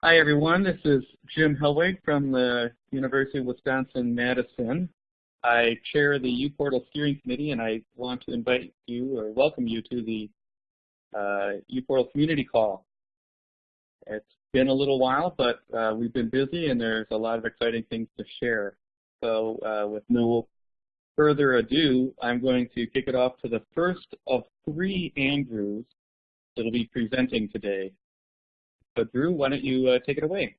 Hi everyone, this is Jim Hellwig from the University of Wisconsin-Madison. I chair the uPortal Steering Committee and I want to invite you or welcome you to the uh, uPortal Community Call. It's been a little while, but uh, we've been busy and there's a lot of exciting things to share. So uh, with no further ado, I'm going to kick it off to the first of three Andrews that'll be presenting today. So Drew, why don't you uh, take it away?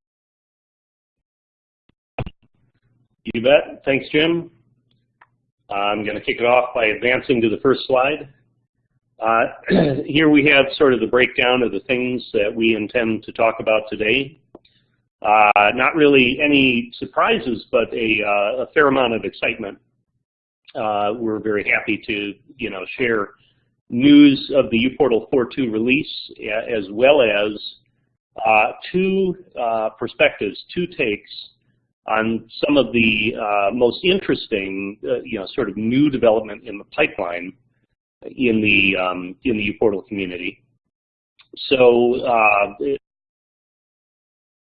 You bet. Thanks, Jim. I'm going to kick it off by advancing to the first slide. Uh, here we have sort of the breakdown of the things that we intend to talk about today. Uh, not really any surprises, but a, uh, a fair amount of excitement. Uh, we're very happy to, you know, share news of the uPortal 4.2 release, as well as uh, two uh, perspectives, two takes on some of the uh, most interesting, uh, you know, sort of new development in the pipeline in the um, in the uPortal community. So, uh,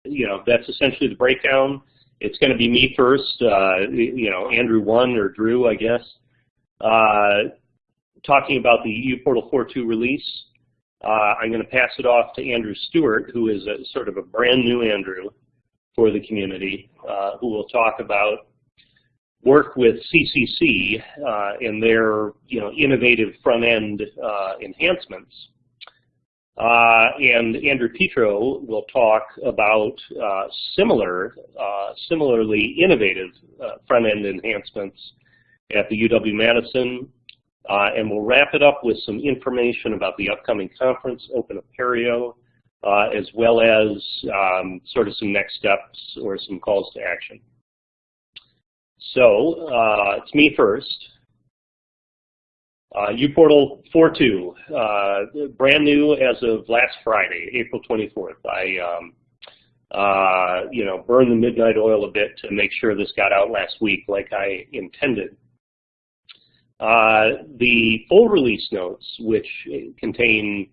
you know, that's essentially the breakdown. It's going to be me first, you know, Andrew one or Drew, I guess, talking about the uPortal 4.2 release. Uh, I'm going to pass it off to Andrew Stewart, who is a, sort of a brand new Andrew for the community, uh, who will talk about work with CCC uh, and their you know, innovative front-end uh, enhancements. Uh, and Andrew Petro will talk about uh, similar, similarly innovative front-end enhancements at the UW-Madison uh, and we'll wrap it up with some information about the upcoming conference, Open Apereo, uh, as well as um, sort of some next steps or some calls to action. So uh, it's me first. Uh, uPortal 4.2, uh, brand new as of last Friday, April 24th. I, um, uh, you know, burned the midnight oil a bit to make sure this got out last week like I intended. Uh, the full release notes, which contain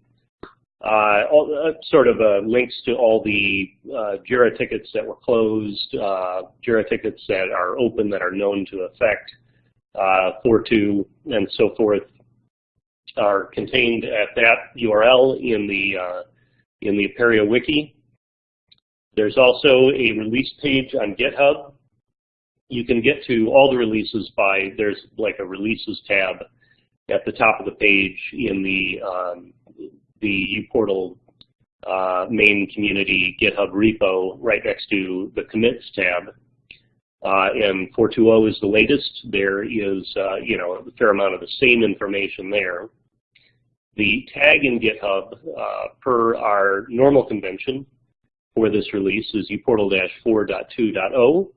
uh, all, uh, sort of uh, links to all the uh, JIRA tickets that were closed, uh, JIRA tickets that are open that are known to affect uh, 4.2 and so forth, are contained at that URL in the in the Apereo wiki. There's also a release page on GitHub you can get to all the releases by, there's like a releases tab at the top of the page in the, um, the uPortal uh, main community GitHub repo right next to the commits tab. Uh, and 4.2.0 is the latest. There is, uh, you know, a fair amount of the same information there. The tag in GitHub, uh, per our normal convention for this release, is uportal-4.2.0.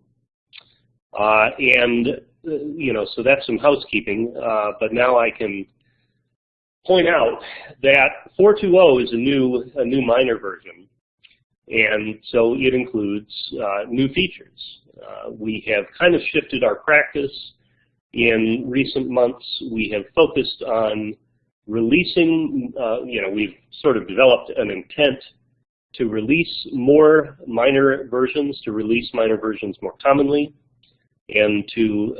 Uh, and, you know, so that's some housekeeping. Uh, but now I can point out that 4.2.0 is a new, a new minor version. And so it includes uh, new features. Uh, we have kind of shifted our practice. In recent months, we have focused on releasing, uh, you know, we've sort of developed an intent to release more minor versions, to release minor versions more commonly and to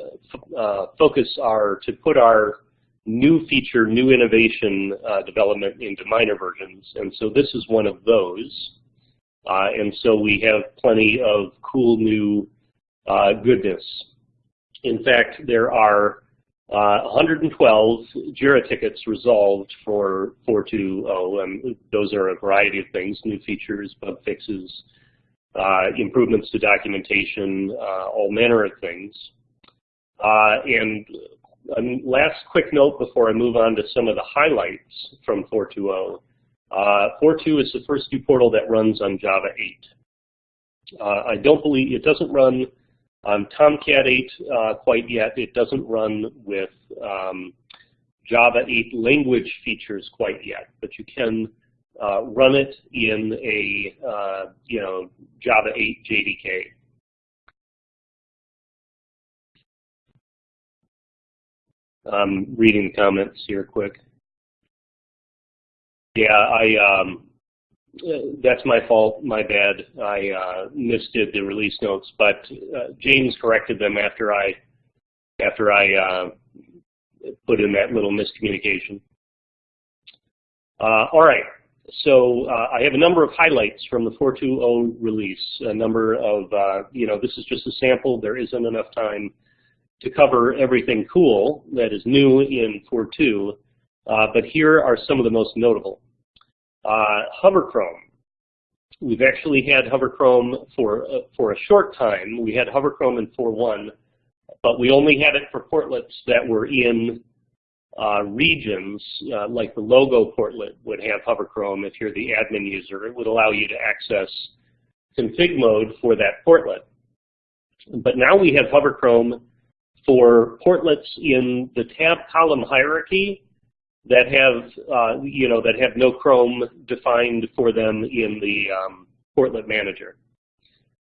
uh, focus our, to put our new feature, new innovation uh, development into minor versions. And so this is one of those. Uh, and so we have plenty of cool new uh, goodness. In fact, there are uh, 112 JIRA tickets resolved for 4.2.0, and those are a variety of things, new features, bug fixes, improvements to documentation, uh, all manner of things. Uh, and um, last quick note before I move on to some of the highlights from 4.2.0. Uh, 4.2 is the first new portal that runs on Java 8. Uh, I don't believe, it doesn't run on Tomcat 8 uh, quite yet. It doesn't run with um, Java 8 language features quite yet, but you can uh, run it in a uh, you know Java 8 JDK. I'm reading the comments here quick. Yeah, I um, that's my fault, my bad. I uh, misdid the release notes, but uh, James corrected them after I after I uh, put in that little miscommunication. Uh, all right, so uh, I have a number of highlights from the 4.2.0 release. A number of, uh, you know, this is just a sample. There isn't enough time to cover everything cool that is new in 4.2, but here are some of the most notable. Uh, Hover Chrome. We've actually had Hover Chrome for, uh, for a short time. We had Hover Chrome in 4.1, but we only had it for portlets that were in uh, regions, uh, like the logo portlet would have Hover Chrome if you're the admin user. It would allow you to access config mode for that portlet. But now we have Hover Chrome for portlets in the tab column hierarchy that have uh, you know that have no Chrome defined for them in the um, Portlet Manager.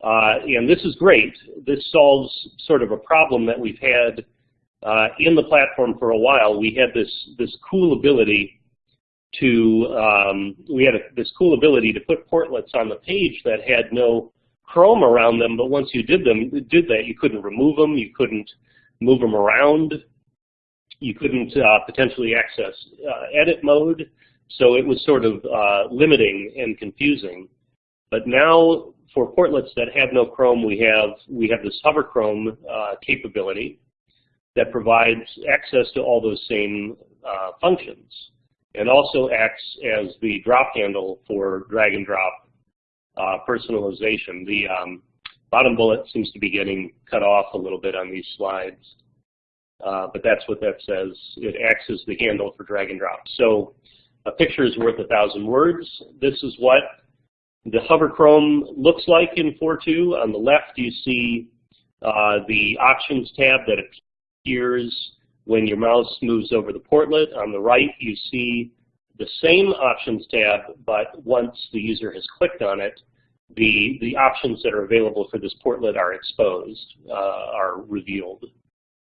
Uh, and this is great. This solves sort of a problem that we've had uh, in the platform for a while. We had this this cool ability to um, we had a, this cool ability to put portlets on the page that had no Chrome around them, but once you did them did that, you couldn't remove them, you couldn't move them around you couldn't uh, potentially access uh, edit mode, so it was sort of uh, limiting and confusing. But now for portlets that have no Chrome, we have we have this hover Chrome uh, capability that provides access to all those same uh, functions, and also acts as the drop handle for drag and drop uh, personalization. The um, bottom bullet seems to be getting cut off a little bit on these slides. Uh, but that's what that says. It acts as the handle for drag and drop. So a picture is worth a thousand words. This is what the Hover Chrome looks like in 4.2. On the left, you see uh, the Options tab that appears when your mouse moves over the portlet. On the right, you see the same Options tab, but once the user has clicked on it, the, the options that are available for this portlet are exposed, uh, are revealed.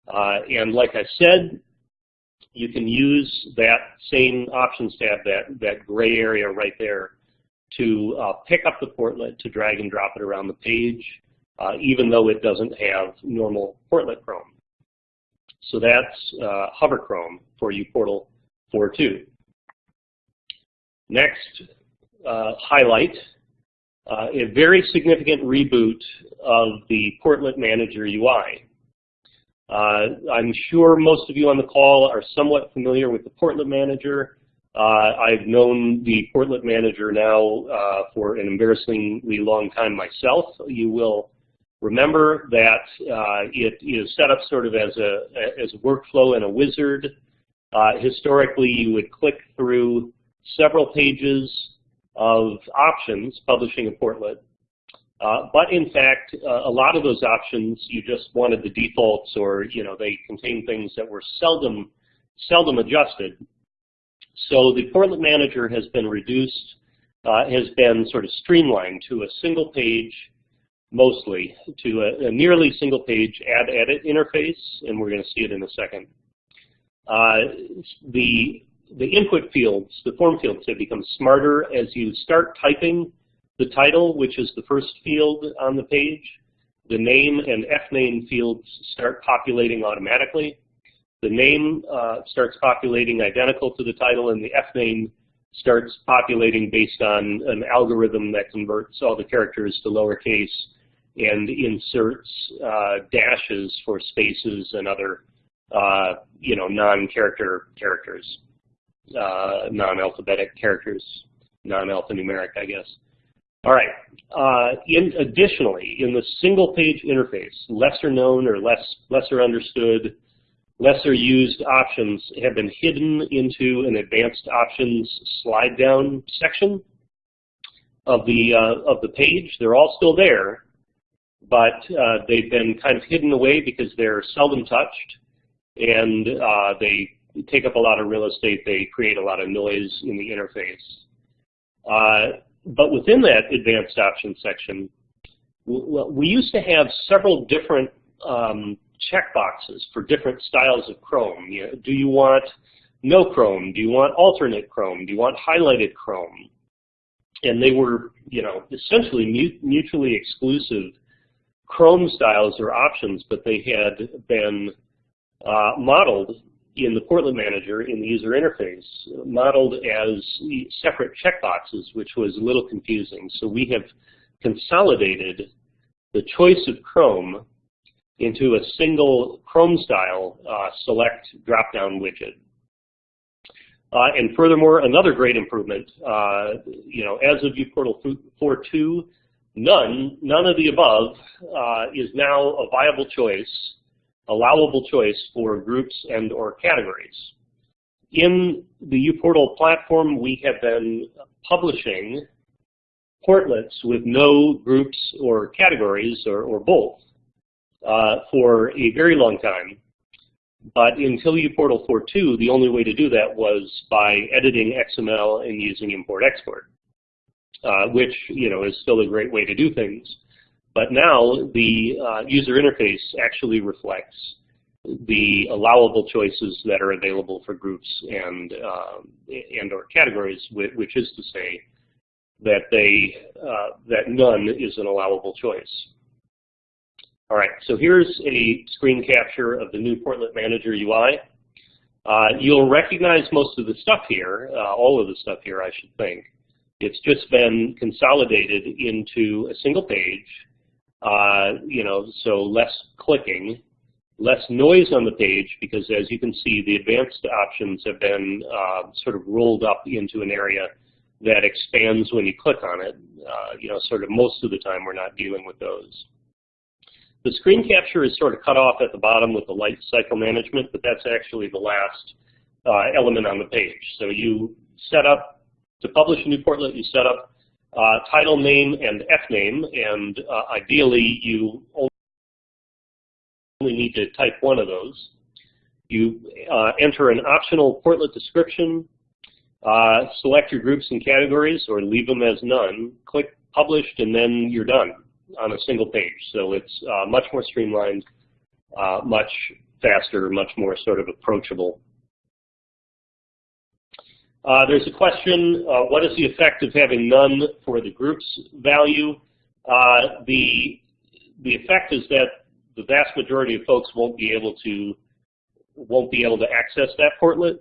Uh, and like I said, you can use that same options tab, that, that gray area right there, to uh, pick up the portlet to drag and drop it around the page, uh, even though it doesn't have normal portlet Chrome. So that's uh, Hover Chrome for uPortal 4.2. Next uh, highlight, uh, a very significant reboot of the Portlet Manager UI. Uh, I'm sure most of you on the call are somewhat familiar with the Portlet Manager. Uh, I've known the Portlet Manager now uh, for an embarrassingly long time myself. You will remember that uh, it is set up sort of as a, as a workflow and a wizard. Uh, historically, you would click through several pages of options publishing a portlet uh, but in fact, uh, a lot of those options, you just wanted the defaults or, you know, they contain things that were seldom, seldom adjusted. So the Portlet Manager has been reduced, uh, has been sort of streamlined to a single page, mostly, to a, a nearly single page add edit interface, and we're going to see it in a second. Uh, the, the input fields, the form fields have become smarter as you start typing the title, which is the first field on the page, the name and fname fields start populating automatically. The name uh, starts populating identical to the title, and the fname starts populating based on an algorithm that converts all the characters to lowercase and inserts uh, dashes for spaces and other, uh, you know, non-character characters, uh, non-alphabetic characters, non-alphanumeric, I guess. All right. Uh, in additionally, in the single page interface, lesser known or less lesser understood, lesser used options have been hidden into an advanced options slide down section of the uh, of the page. They're all still there, but uh, they've been kind of hidden away because they're seldom touched, and uh, they take up a lot of real estate. They create a lot of noise in the interface. Uh, but within that advanced options section, we used to have several different um, checkboxes for different styles of Chrome. You know, do you want no Chrome? Do you want alternate Chrome? Do you want highlighted Chrome? and they were, you know, essentially mutually exclusive Chrome styles or options, but they had been uh, modeled in the Portlet Manager in the user interface, modeled as separate checkboxes, which was a little confusing. So we have consolidated the choice of Chrome into a single Chrome style uh, select drop-down widget. Uh, and furthermore, another great improvement, uh, you know, as of uPortal 4.2, none, none of the above uh, is now a viable choice, allowable choice for groups and or categories. In the uPortal platform, we have been publishing portlets with no groups or categories or, or both uh, for a very long time. But until uPortal 4.2, the only way to do that was by editing XML and using import-export, uh, which you know is still a great way to do things. But now the uh, user interface actually reflects the allowable choices that are available for groups and um, and or categories, which is to say that they uh, that none is an allowable choice. All right, so here's a screen capture of the new Portlet Manager UI. Uh, you'll recognize most of the stuff here, uh, all of the stuff here, I should think. It's just been consolidated into a single page, uh, you know, so less clicking, less noise on the page because as you can see, the advanced options have been uh, sort of rolled up into an area that expands when you click on it. Uh, you know, sort of most of the time we're not dealing with those. The screen capture is sort of cut off at the bottom with the light cycle management, but that's actually the last uh, element on the page. So you set up, to publish a new portlet, you set up uh, title name and F name, and uh, ideally you only need to type one of those. You uh, enter an optional portlet description, uh, select your groups and categories, or leave them as none, click published, and then you're done on a single page. So it's uh, much more streamlined, uh, much faster, much more sort of approachable. Uh, there's a question, uh, what is the effect of having none for the groups value? Uh, the, the effect is that the vast majority of folks won't be able to won't be able to access that portlet.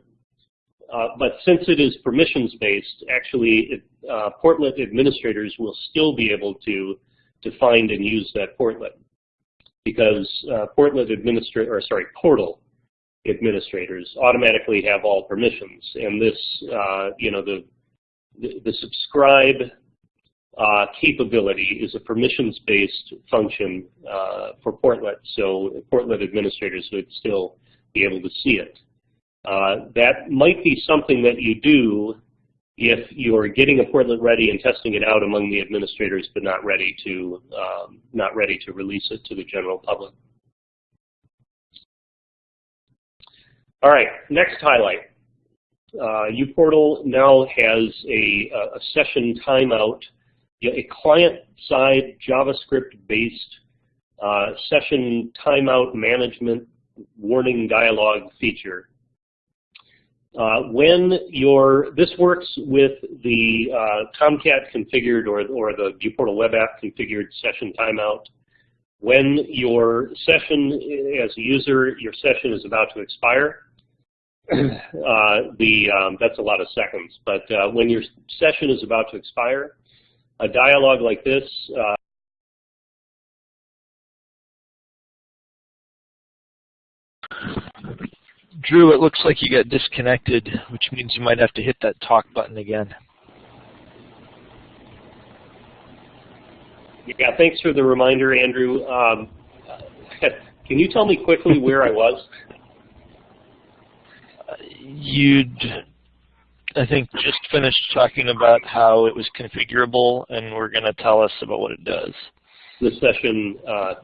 Uh, but since it is permissions-based, actually, it, uh, portlet administrators will still be able to to find and use that portlet because uh, portlet administrator, or sorry, portal administrators automatically have all permissions, and this, uh, you know, the the, the subscribe uh, capability is a permissions-based function uh, for Portlet, so Portlet administrators would still be able to see it. Uh, that might be something that you do if you're getting a portlet ready and testing it out among the administrators, but not ready to um, not ready to release it to the general public. All right, next highlight. Uh, uPortal now has a, a session timeout, a client-side JavaScript-based uh, session timeout management warning dialog feature uh, when your this works with the uh, Tomcat configured or, or the uPortal web app configured session timeout. When your session, as a user, your session is about to expire, uh, the um, that's a lot of seconds. But uh, when your session is about to expire, a dialog like this uh, Drew, it looks like you got disconnected, which means you might have to hit that talk button again. Yeah, thanks for the reminder, Andrew. Um, can you tell me quickly where I was? You'd, I think, just finished talking about how it was configurable, and we're going to tell us about what it does. The session uh,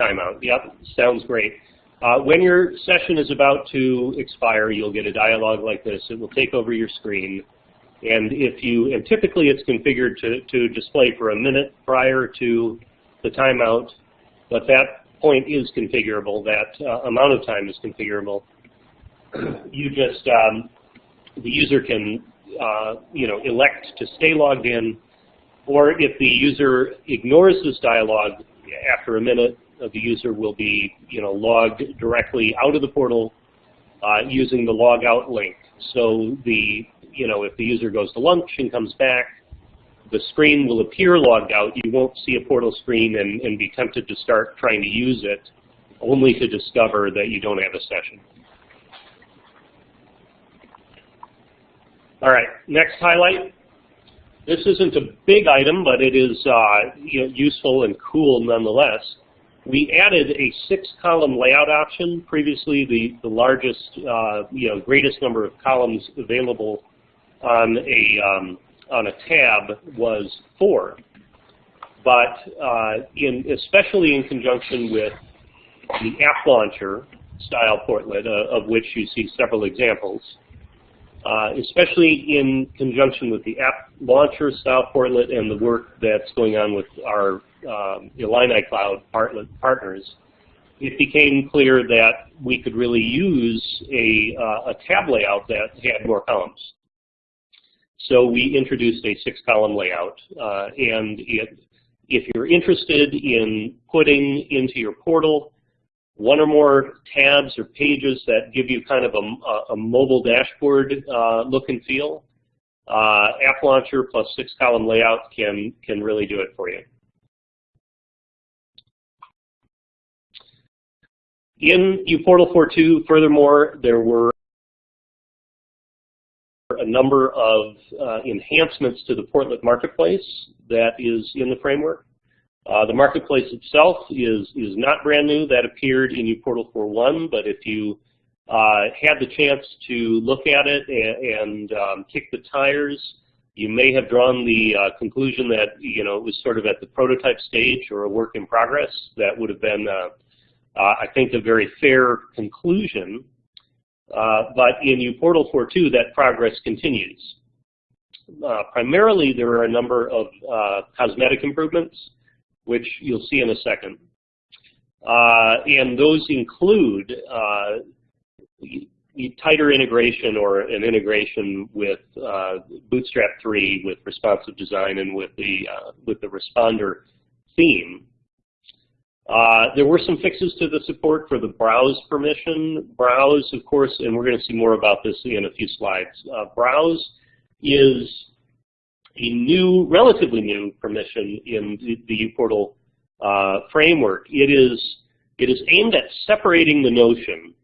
timeout. Yep, sounds great. Uh, when your session is about to expire, you'll get a dialog like this. It will take over your screen. And if you, and typically it's configured to, to display for a minute prior to the timeout, but that point is configurable, that uh, amount of time is configurable. You just, um, the user can uh, you know, elect to stay logged in, or if the user ignores this dialog after a minute, uh, the user will be, you know, logged directly out of the portal uh, using the logout link. So the, you know, if the user goes to lunch and comes back, the screen will appear logged out. You won't see a portal screen and, and be tempted to start trying to use it, only to discover that you don't have a session. All right, next highlight. This isn't a big item, but it is uh, you know, useful and cool nonetheless. We added a six-column layout option. Previously, the, the largest, uh, you know, greatest number of columns available on a, um, on a tab was four. But uh, in, especially in conjunction with the app launcher style portlet, uh, of which you see several examples, uh, especially in conjunction with the app launcher style portlet and the work that's going on with our um, Illini Cloud partners, it became clear that we could really use a, uh, a tab layout that had more columns. So we introduced a six-column layout, uh, and it, if you're interested in putting into your portal one or more tabs or pages that give you kind of a, a mobile dashboard uh, look and feel, uh, App Launcher plus six-column layout can, can really do it for you. In uPortal 4.2, furthermore, there were a number of uh, enhancements to the Portlet Marketplace that is in the framework. Uh, the marketplace itself is, is not brand new. That appeared in uPortal 4.1, but if you uh, had the chance to look at it and, and um, kick the tires, you may have drawn the uh, conclusion that you know it was sort of at the prototype stage or a work in progress. That would have been, uh, uh, I think, a very fair conclusion. Uh, but in uPortal 4.2, that progress continues. primarily, there are a number of cosmetic improvements which you'll see in a second. Uh, and those include uh, tighter integration or an integration with uh, Bootstrap 3 with responsive design and with the, uh, with the Respondr theme. Uh, there were some fixes to the support for the browse permission. Browse, of course, and we're going to see more about this in a few slides. Uh, browse is a new, relatively new permission in the, the uPortal uh, framework. It is, it is aimed at separating the notion,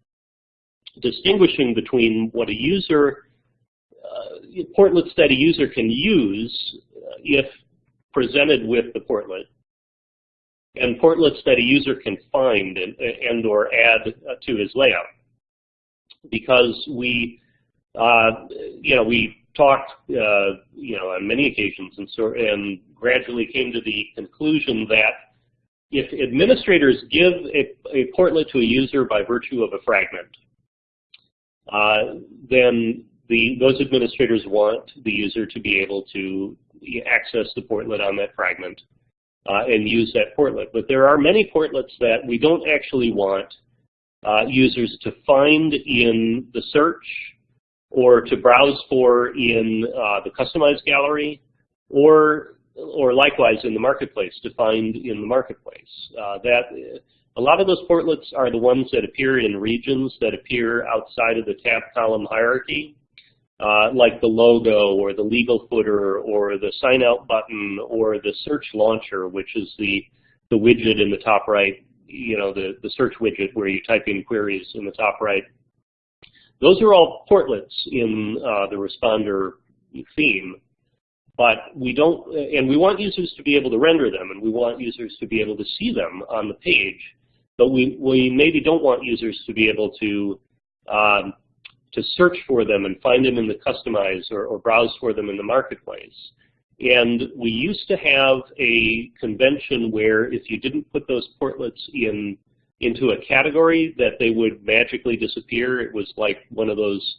distinguishing between what a user, uh, portlets that a user can use uh, if presented with the portlet, and portlets that a user can find and, and or add uh, to his layout. Because we, uh, you know, we talked, uh, you know, on many occasions and, so, and gradually came to the conclusion that if administrators give a, a portlet to a user by virtue of a fragment, uh, then the, those administrators want the user to be able to access the portlet on that fragment uh, and use that portlet. But there are many portlets that we don't actually want uh, users to find in the search or to browse for in uh, the customized gallery, or or likewise in the marketplace to find in the marketplace. Uh, that a lot of those portlets are the ones that appear in regions that appear outside of the tab column hierarchy, uh, like the logo or the legal footer or the sign out button or the search launcher, which is the the widget in the top right, you know, the, the search widget where you type in queries in the top right. Those are all portlets in uh, the Respondr theme, but we don't, and we want users to be able to render them, and we want users to be able to see them on the page, but we, we maybe don't want users to be able to um, to search for them and find them in the customize or, or browse for them in the marketplace. And we used to have a convention where if you didn't put those portlets in into a category that they would magically disappear. It was like one of those,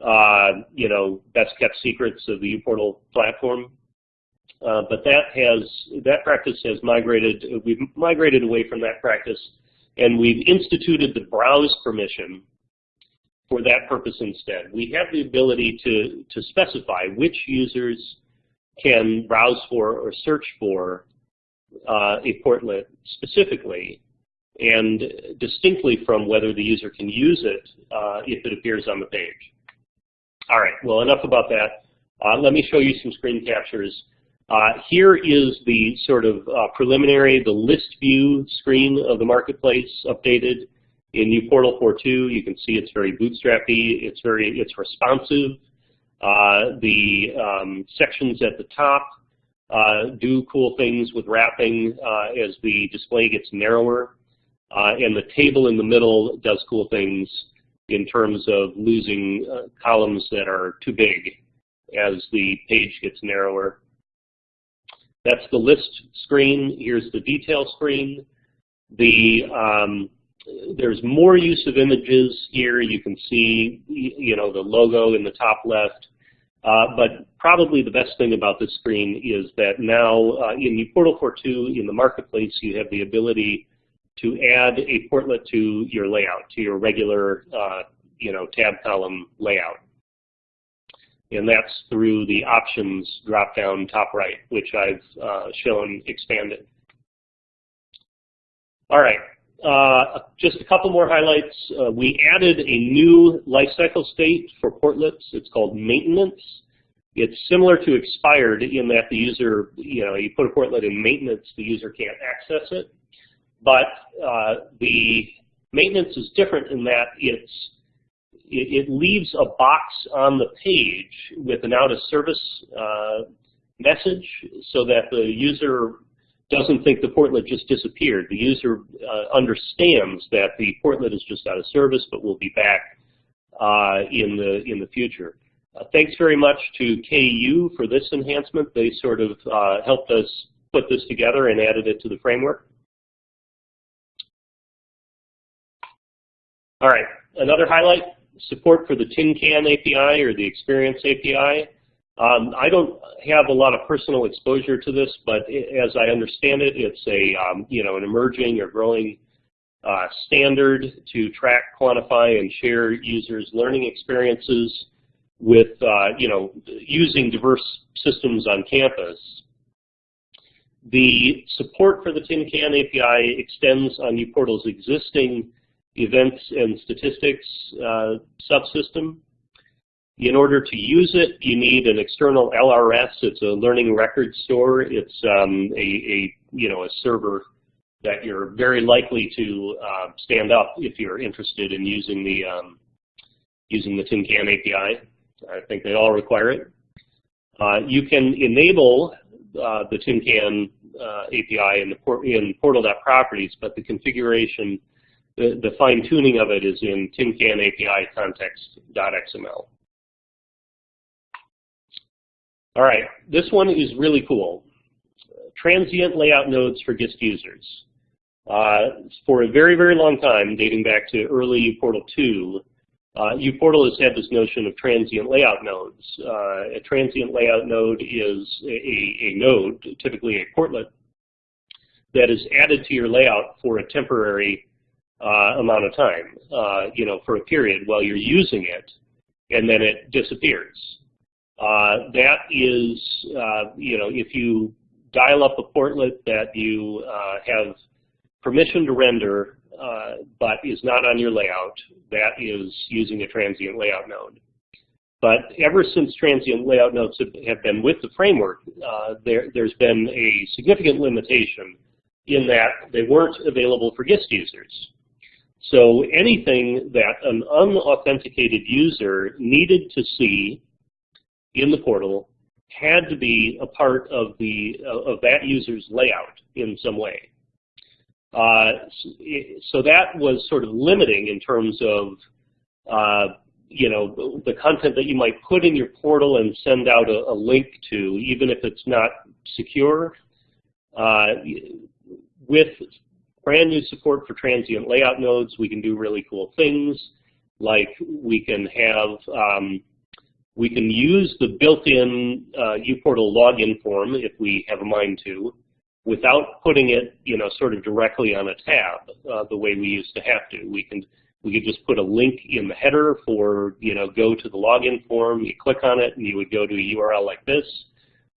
uh, you know, best kept secrets of the uPortal platform. Uh, but that has that practice has migrated. We've migrated away from that practice, and we've instituted the browse permission. for that purpose instead. We have the ability to, to specify which users can browse for or search for uh, a portlet specifically and distinctly from whether the user can use it uh, if it appears on the page. All right, well enough about that. Uh, let me show you some screen captures. Uh, here is the sort of uh, preliminary, the list view screen of the marketplace updated in uPortal 4.2. You can see it's very bootstrappy. It's very it's responsive. Uh, the um, sections at the top uh, do cool things with wrapping as the display gets narrower. Uh, and the table in the middle does cool things in terms of losing uh, columns that are too big as the page gets narrower. That's the list screen. Here's the detail screen. The um, there's more use of images here. You can see, you know, the logo in the top left. Uh, but probably the best thing about this screen is that now uh, in uPortal 4.2 in the marketplace, you have the ability to add a portlet to your layout, to your regular, uh, you know, tab column layout. And that's through the options drop-down top right, which I've uh, shown expanded. All right, uh, just a couple more highlights. Uh, we added a new lifecycle state for portlets. It's called maintenance. It's similar to expired in that the user, you know, you put a portlet in maintenance, the user can't access it. But uh, the maintenance is different in that it's it, it, leaves a box on the page with an out of service uh, message so that the user doesn't think the portlet just disappeared. The user uh, understands that the portlet is just out of service, but will be back uh, in the in the future. Uh, thanks very much to KU for this enhancement. They sort of uh, helped us put this together and added it to the framework. All right, another highlight, support for the Tin Can API or the Experience API. Um, I don't have a lot of personal exposure to this, but as I understand it, it's a um, you know an emerging or growing uh, standard to track, quantify, and share users' learning experiences with uh, you know using diverse systems on campus. The support for the Tin Can API extends on uPortal's existing events and statistics uh, subsystem. In order to use it, you need an external LRS. It's a learning record store. It's um, a, a, you know a server that you're very likely to uh, stand up if you're interested in using the um, using the Tin Can API. I think they all require it. Uh, you can enable uh, the Tin Can uh, API in the port in portal.properties, but the configuration, the, the fine tuning of it is in Tin Can API context.xml. All right, this one is really cool. Transient layout nodes for guest users. Uh, for a very, very long time, dating back to early uPortal 2, uh, uPortal has had this notion of transient layout nodes. Uh, a transient layout node is a, a, node, typically a portlet, that is added to your layout for a temporary uh, amount of time, uh, you know, for a period while you're using it, and then it disappears. Uh, that is, uh, you know, if you dial up a portlet that you uh, have permission to render uh, but is not on your layout, that is using a transient layout node. But ever since transient layout nodes have been with the framework, there, there's been a significant limitation in that they weren't available for guest users. So anything that an unauthenticated user needed to see in the portal had to be a part of the of that user's layout in some way. Uh, so that was sort of limiting in terms of uh, you know the content that you might put in your portal and send out a, a link to, even if it's not secure. Uh, with brand new support for transient layout nodes, we can do really cool things like we can have um, we can use the built-in uh, uPortal login form if we have a mind to, without putting it, you know, sort of directly on a tab uh, the way we used to have to. We can We could just put a link in the header for, you know, go to the login form. You click on it and you would go to a URL like this.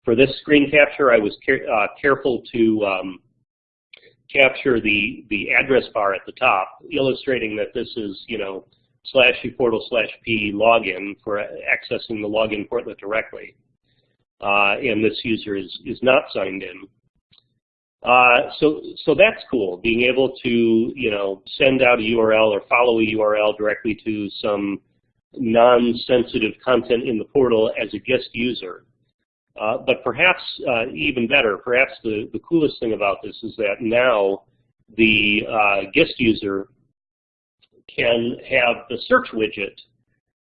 For this screen capture, I was care uh, careful to um, capture the, the address bar at the top, illustrating that this is, you know, slash uportal slash p login for accessing the login portlet directly. Uh, and this user is, is not signed in. Uh, so, so that's cool, being able to, you know, send out a URL or follow a URL directly to some non-sensitive content in the portal as a guest user. Uh, but perhaps uh, even better, perhaps the, the coolest thing about this is that now the uh, guest user can have the search widget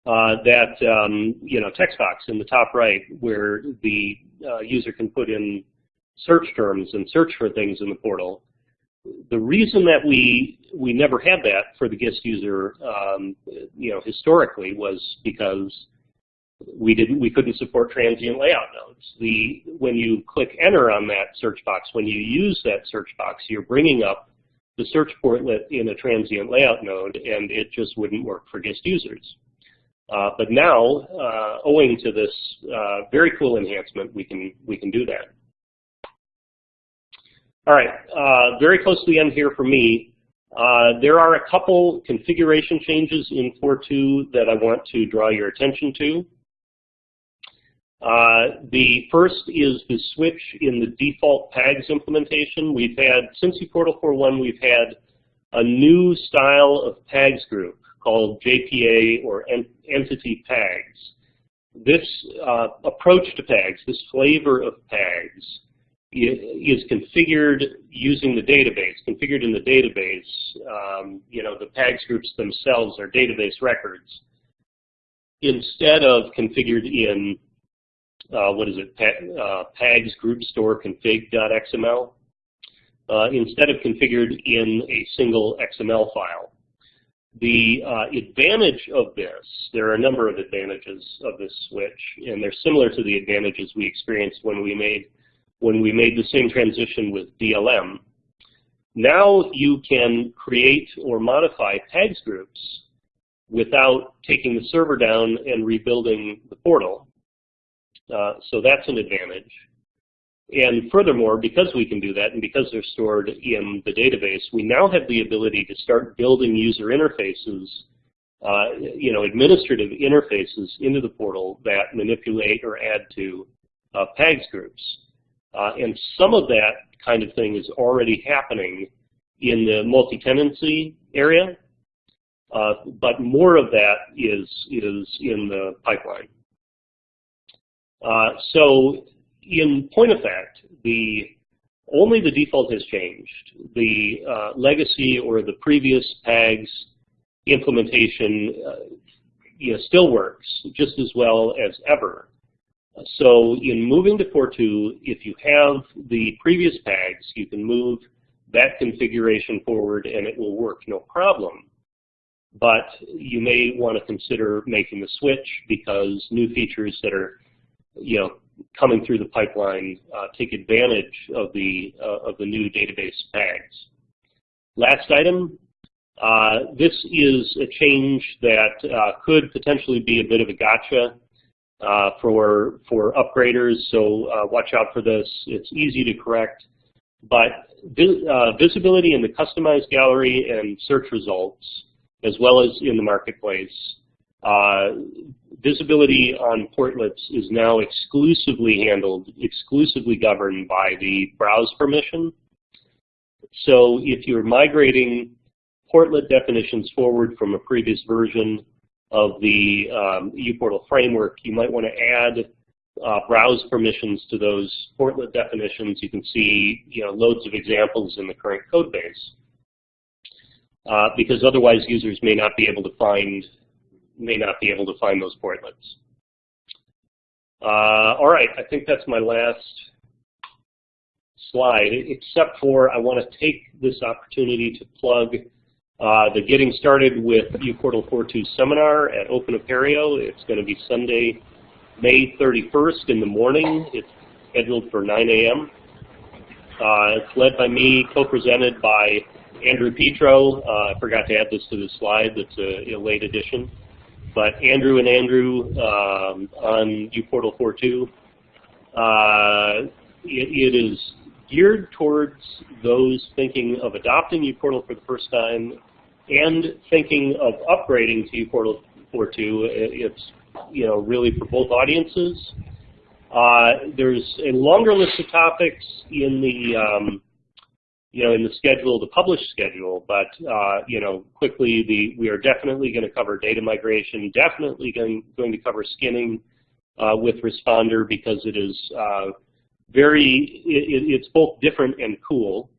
uh, that, um, you know, text box in the top right where the uh, user can put in search terms and search for things in the portal. The reason that we we never had that for the guest user, um, you know, historically was because we didn't we couldn't support transient layout nodes. The when you click enter on that search box, when you use that search box, you're bringing up the search portlet in a transient layout node, and it just wouldn't work for guest users. Uh, but now, uh, owing to this uh, very cool enhancement, we can we can do that. All right, uh, very close to the end here for me. Uh, there are a couple configuration changes in 4.2 that I want to draw your attention to. Uh, the first is the switch in the default PAGS implementation. We've had, since uPortal 4.1, we've had a new style of PAGS group called JPA or Entity PAGS. This uh, approach to PAGS, this flavor of PAGS, is configured using the database, configured in the database. Um, you know, the PAGS groups themselves are database records. Instead of configured in, uh, what is it, uh, PAGS group store config.xml, uh, instead of configured in a single XML file. The uh, advantage of this, there are a number of advantages of this switch, and they're similar to the advantages we experienced when we made when we made the same transition with DLM. Now you can create or modify PAGS groups without taking the server down and rebuilding the portal. Uh, so that's an advantage. And furthermore, because we can do that and because they're stored in the database, we now have the ability to start building user interfaces, uh, you know, administrative interfaces into the portal that manipulate or add to uh, PAGS groups. Uh, and some of that kind of thing is already happening in the multi-tenancy area, uh, but more of that is, is in the pipeline. Uh, so in point of fact, the only the default has changed. The uh, legacy or the previous PAGS implementation uh, you know, still works just as well as ever. So in moving to 4.2, if you have the previous PAGS, you can move that configuration forward and it will work no problem. But you may want to consider making the switch because new features that are, you know, coming through the pipeline uh, take advantage of the uh, of the new database PAGS. Last item, uh, this is a change that uh, could potentially be a bit of a gotcha uh, for for upgraders. So uh, watch out for this. It's easy to correct, but visibility in the customized gallery and search results, as well as in the marketplace, visibility on portlets is now exclusively handled, exclusively governed by the browse permission. So if you're migrating portlet definitions forward from a previous version, of the um, uPortal framework, you might want to add uh, browse permissions to those portlet definitions. You can see you know, loads of examples in the current code base. Uh, because otherwise users may not be able to find may not be able to find those portlets. Uh, all right, I think that's my last slide, except for I want to take this opportunity to plug uh, the Getting Started with uPortal 4.2 seminar at Open Apereo. It's going to be Sunday, May 31st in the morning. It's scheduled for 9 a.m. Uh, it's led by me, co-presented by Andrew Petro, uh, I forgot to add this to the slide, that's a, a late addition. But Andrew and Andrew um, on uPortal 4.2, uh, it, it is geared towards those thinking of adopting uPortal for the first time and thinking of upgrading to uPortal 4.2. It's you know really for both audiences. Uh, there's a longer list of topics in the um, you know in the schedule, the published schedule, but uh, you know quickly the we are definitely going to cover data migration, definitely going going to cover skinning uh, with Respondr because it is uh, very it, it's both different and cool.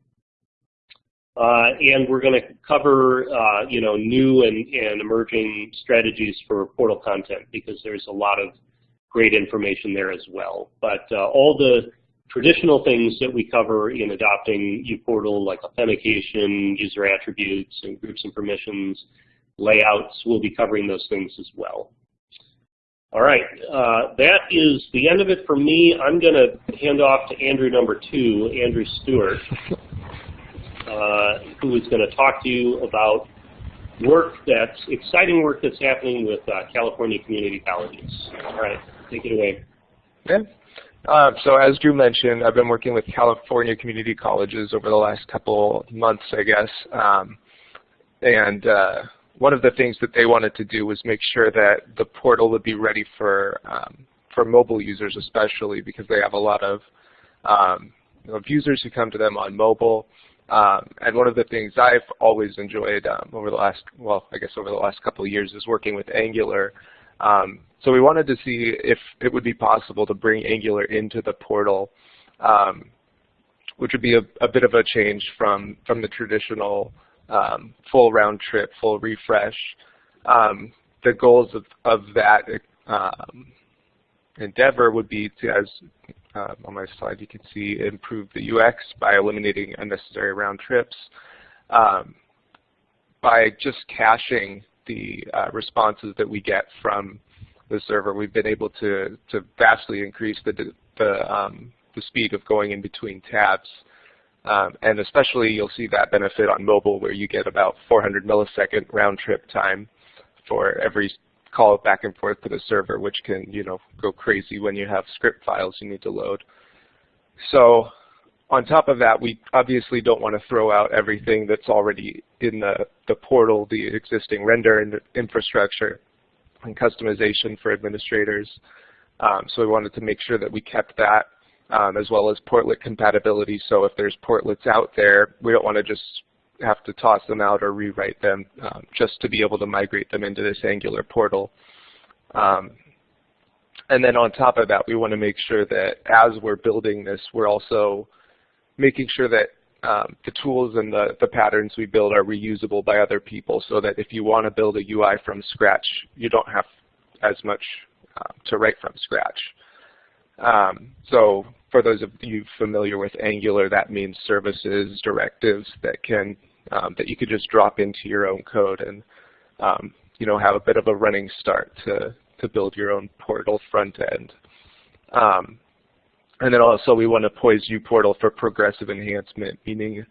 Uh, and we're going to cover, uh, you know, new and, and emerging strategies for portal content because there's a lot of great information there as well. But uh, all the traditional things that we cover in adopting uPortal, like authentication, user attributes, and groups and permissions, layouts, we'll be covering those things as well. All right, uh, that is the end of it for me. I'm going to hand off to Andrew number two, Andrew Stewart, uh, who is going to talk to you about work that's exciting work that's happening with uh, California community colleges. All right. Take it away. Yeah. Uh, so as Drew mentioned, I've been working with California community colleges over the last couple months, I guess. Um, and uh, one of the things that they wanted to do was make sure that the portal would be ready for um, for mobile users, especially because they have a lot of um, users who come to them on mobile. Um, and one of the things I've always enjoyed um, over the last, well, I guess over the last couple of years is working with Angular. Um, so we wanted to see if it would be possible to bring Angular into the portal, um, which would be a, a, bit of a change from, from the traditional um, full round trip, full refresh. Um, the goals of, of that um, endeavor would be to, as uh, on my slide you can see, improve the UX by eliminating unnecessary round trips, um, by just caching the uh, responses that we get from the server, we've been able to, to vastly increase the, the, um, the speed of going in between tabs. Um, and especially you'll see that benefit on mobile where you get about 400 millisecond round trip time for every call back and forth to the server, which can you know go crazy when you have script files you need to load. So on top of that, we obviously don't want to throw out everything that's already in the, the portal, the existing render infrastructure and customization for administrators. Um, so we wanted to make sure that we kept that um, as well as portlet compatibility. So if there's portlets out there, we don't want to just have to toss them out or rewrite them um, just to be able to migrate them into this Angular portal. Um, and then on top of that, we want to make sure that as we're building this, we're also making sure that um, the tools and the, the patterns we build are reusable by other people so that if you want to build a UI from scratch, you don't have as much uh, to write from scratch. Um, so for those of you familiar with Angular, that means services, directives that can um, that you could just drop into your own code and um, you know have a bit of a running start to to build your own portal front end. Um, and then also we want to poise uPortal for progressive enhancement, meaning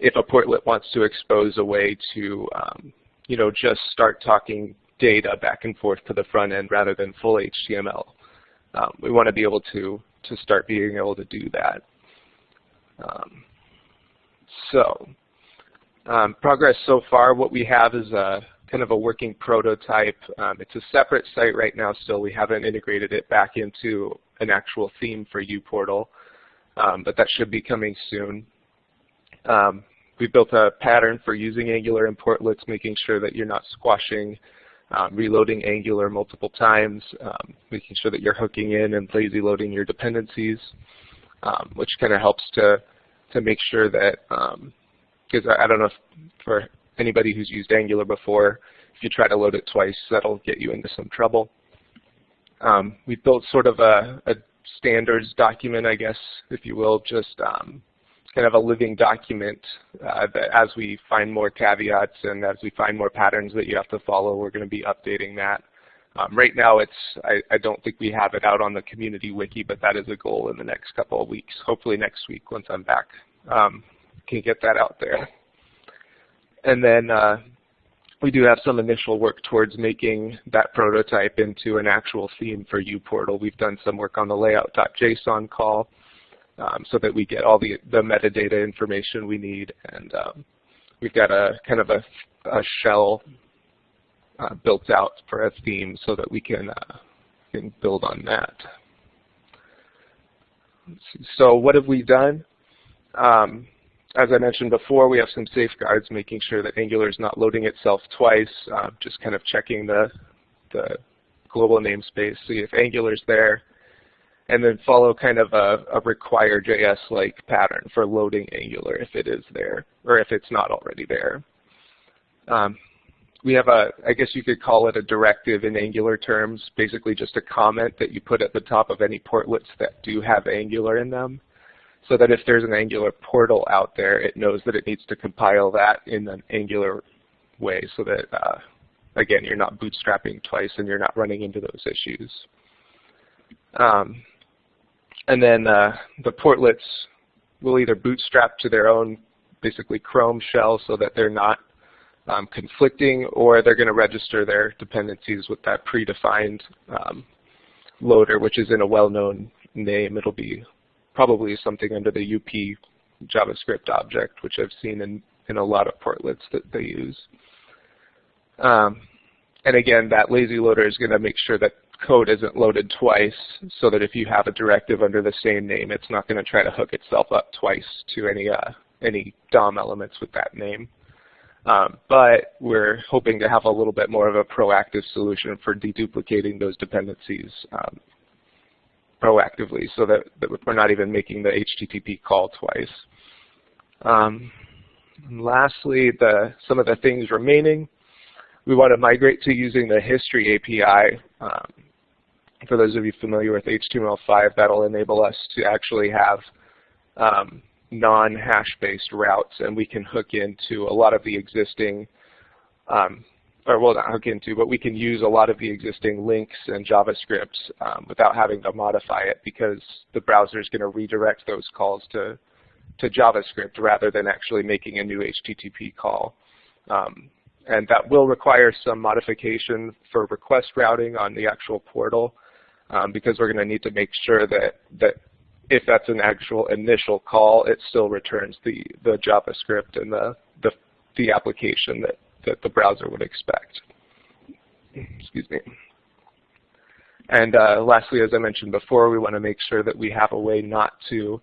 if a portlet wants to expose a way to, um, you know, just start talking data back and forth to the front end rather than full HTML, um, we want to be able to to start being able to do that. Um, so um, progress so far, what we have is a kind of a working prototype. Um, it's a separate site right now still. We haven't integrated it back into an actual theme for uPortal, um, but that should be coming soon. Um, we built a pattern for using Angular in portlets, making sure that you're not squashing, um, reloading Angular multiple times, um, making sure that you're hooking in and lazy loading your dependencies, um, which kind of helps to to make sure that because um, I, I don't know if for anybody who's used Angular before, if you try to load it twice, that'll get you into some trouble. Um, we built sort of a, a, standards document, I guess, if you will, just um, kind of a living document uh, that as we find more caveats and as we find more patterns that you have to follow, we're going to be updating that. Um, right now, it's I, I, don't think we have it out on the community wiki, but that is a goal in the next couple of weeks. Hopefully next week once I'm back, um, can get that out there. and then uh, we do have some initial work towards making that prototype into an actual theme for uPortal. We've done some work on the layout.json call um, so that we get all the, the metadata information we need. And um, we've got a kind of a, a shell uh, built out for a theme so that we can, uh, can build on that. So what have we done? Um, as I mentioned before, we have some safeguards making sure that Angular is not loading itself twice, uh, just kind of checking the, the global namespace, see if Angular is there, and then follow kind of a, a require JS-like pattern for loading Angular if it is there, or if it's not already there. Um, we have a, I guess you could call it a directive in Angular terms, basically just a comment that you put at the top of any portlets that do have Angular in them so that if there's an Angular portal out there, it knows that it needs to compile that in an Angular way so that, uh, again, you're not bootstrapping twice and you're not running into those issues. Um, and then uh, the portlets will either bootstrap to their own basically Chrome shell so that they're not um, conflicting, or they're going to register their dependencies with that predefined um, loader, which is in a well-known name. It'll be probably something under the UP JavaScript object, which I've seen in, in a lot of portlets that they use. Um, and again, that lazy loader is going to make sure that code isn't loaded twice so that if you have a directive under the same name, it's not going to try to hook itself up twice to any, uh, any DOM elements with that name. Um, but we're hoping to have a little bit more of a proactive solution for deduplicating those dependencies um, proactively so that, that, we're not even making the HTTP call twice. Um, lastly, the, some of the things remaining, we want to migrate to using the history API. Um, for those of you familiar with HTML5, that'll enable us to actually have um, non-hash-based routes, and we can hook into a lot of the existing um, or well not hook into, but we can use a lot of the existing links and JavaScript um, without having to modify it because the browser is going to redirect those calls to, to JavaScript rather than actually making a new HTTP call. Um, and that will require some modification for request routing on the actual portal um, because we're going to need to make sure that, that if that's an actual initial call, it still returns the, the JavaScript and the, the, the application that that the browser would expect. Excuse me. And uh, lastly, as I mentioned before, we want to make sure that we have a way not to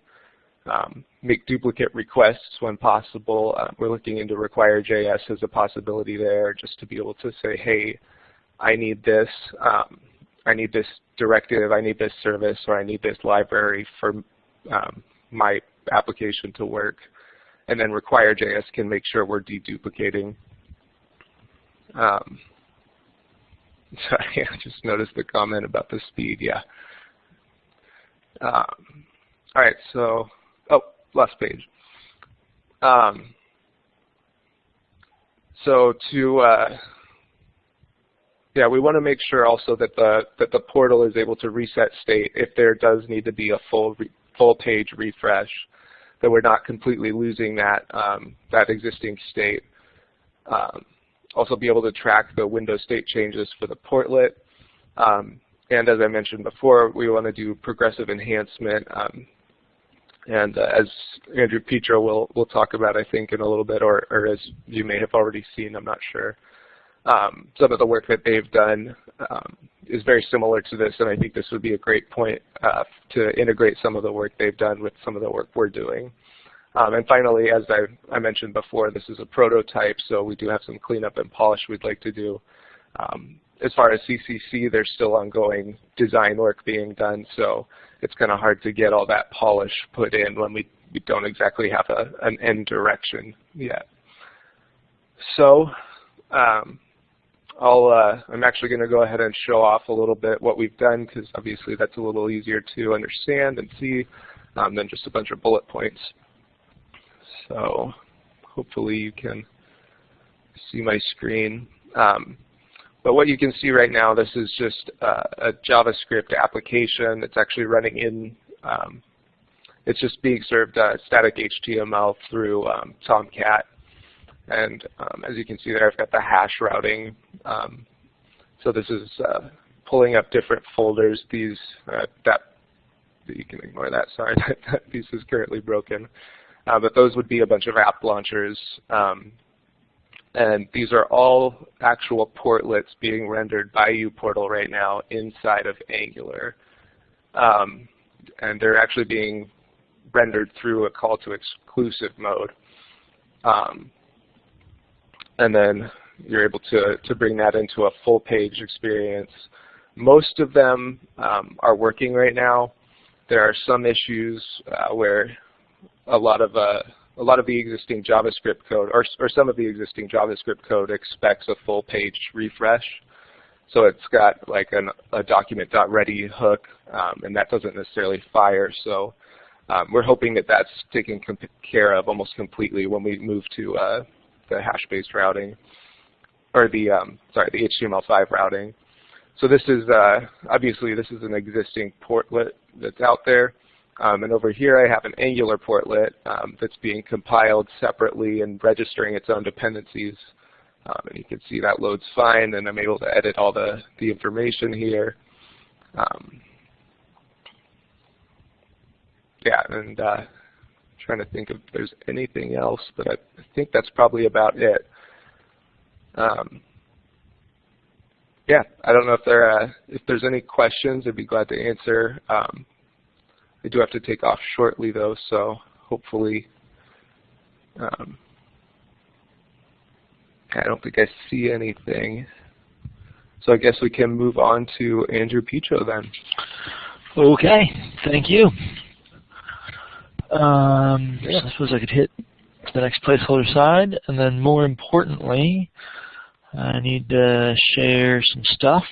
um, make duplicate requests when possible. Uh, we're looking into require.js as a possibility there, just to be able to say, hey, I need this, um, I need this directive, I need this service, or I need this library for um, my application to work. And then require.js can make sure we're deduplicating um, sorry, I just noticed the comment about the speed. Yeah. Um, all right. So, oh, last page. Um, so to uh, yeah, we want to make sure also that the that the portal is able to reset state if there does need to be a full full page refresh, that we're not completely losing that um, that existing state. Um, also be able to track the window state changes for the portlet. Um, and as I mentioned before, we want to do progressive enhancement. Um, and uh, as Andrew Petro will, will talk about, I think, in a little bit, or, or as you may have already seen, I'm not sure. Um, some of the work that they've done um, is very similar to this, and I think this would be a great point uh, to integrate some of the work they've done with some of the work we're doing. Um, and finally, as I, I, mentioned before, this is a prototype, so we do have some cleanup and polish we'd like to do. Um, as far as CCC, there's still ongoing design work being done, so it's kind of hard to get all that polish put in when we, we don't exactly have a, an end direction yet. So um, I'll, uh, I'm actually going to go ahead and show off a little bit what we've done because obviously that's a little easier to understand and see um, than just a bunch of bullet points. So hopefully you can see my screen. Um, but what you can see right now, this is just a JavaScript application that's actually running in, um, it's just being served uh, static HTML through um, Tomcat. And um, as you can see there, I've got the hash routing. Um, so this is uh, pulling up different folders. These uh, that you can ignore that. Sorry, that piece is currently broken. Uh, but those would be a bunch of app launchers. Um, and these are all actual portlets being rendered by uPortal right now inside of Angular. Um, and they're actually being rendered through a call to exclusive mode. Um, and then you're able to, to bring that into a full page experience. Most of them um, are working right now. There are some issues uh, where a lot of uh, a lot of the existing JavaScript code, or, or some of the existing JavaScript code expects a full page refresh. So it's got like an, a document.ready hook, um, and that doesn't necessarily fire. So um, we're hoping that that's taken care of almost completely when we move to uh, the hash-based routing, or the um, sorry, the HTML5 routing. So this is uh, obviously this is an existing portlet that's out there. Um, and over here I have an Angular portlet um, that's being compiled separately and registering its own dependencies. Um, and you can see that loads fine, and I'm able to edit all the, the information here. Um, yeah, and uh, trying to think if there's anything else, but I, think that's probably about it. Um, yeah, I don't know if there uh, if there's any questions. I'd be glad to answer. I do have to take off shortly though, so hopefully. Um, I don't think I see anything. So I guess we can move on to Andrew Petro then. Okay, thank you. Um, yeah. I suppose I could hit the next placeholder side, and then more importantly, I need to share some stuff.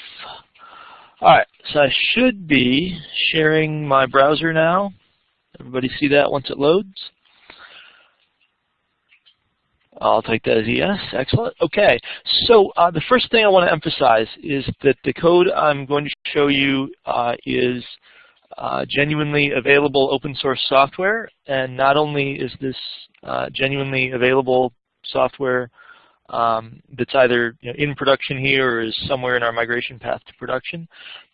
Alright, so I should be sharing my browser now. Everybody see that once it loads? I'll take that as yes. Excellent. Okay. So uh, the first thing I want to emphasize is that the code I'm going to show you uh, is uh, genuinely available open source software. And not only is this uh, genuinely available software um, that's either you know, in production here or is somewhere in our migration path to production.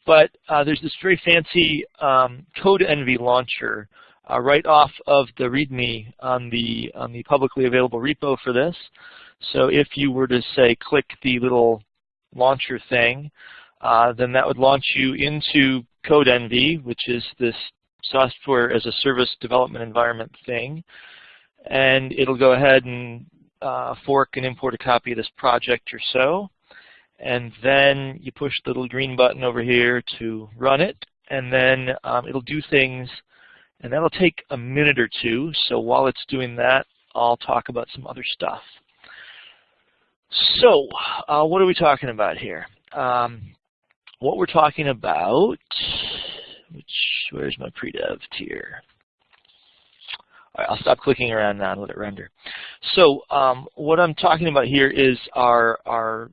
But uh, there's this very fancy um, Codenvy launcher uh, right off of the README on the on the publicly available repo for this. So if you were to say click the little launcher thing, uh, then that would launch you into Codenvy, which is this software as a service development environment thing. And it'll go ahead and uh, fork and import a copy of this project or so. And then you push the little green button over here to run it. And then um, it'll do things, and that'll take a minute or two. So while it's doing that, I'll talk about some other stuff. So uh, what are we talking about here? Um, what we're talking about, which where's my pre-dev tier? Right, I'll stop clicking around now and let it render. So um, what I'm talking about here is our, our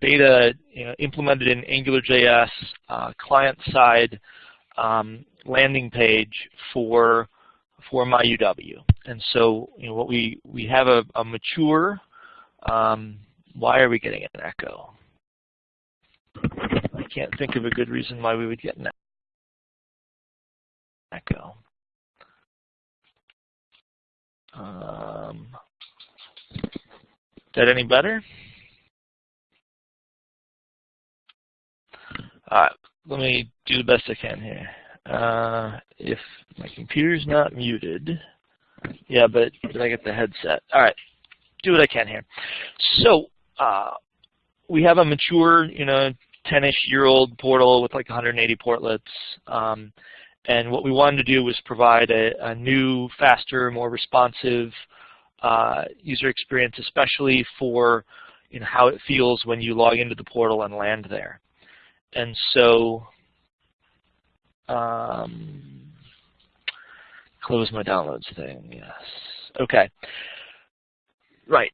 beta you know, implemented in AngularJS uh, client-side um, landing page for for MyUW. And so you know, what we, we have a, a mature, um, why are we getting an echo? I can't think of a good reason why we would get an echo. Um, is that any better? All right, let me do the best I can here. Uh, if my computer's not muted, yeah, but did I get the headset? All right, do what I can here. So uh, we have a mature, you know, 10-ish year old portal with like 180 portlets. Um, and what we wanted to do was provide a, a new, faster, more responsive uh, user experience, especially for you know, how it feels when you log into the portal and land there. And so, um, close my downloads thing, yes. Okay. Right.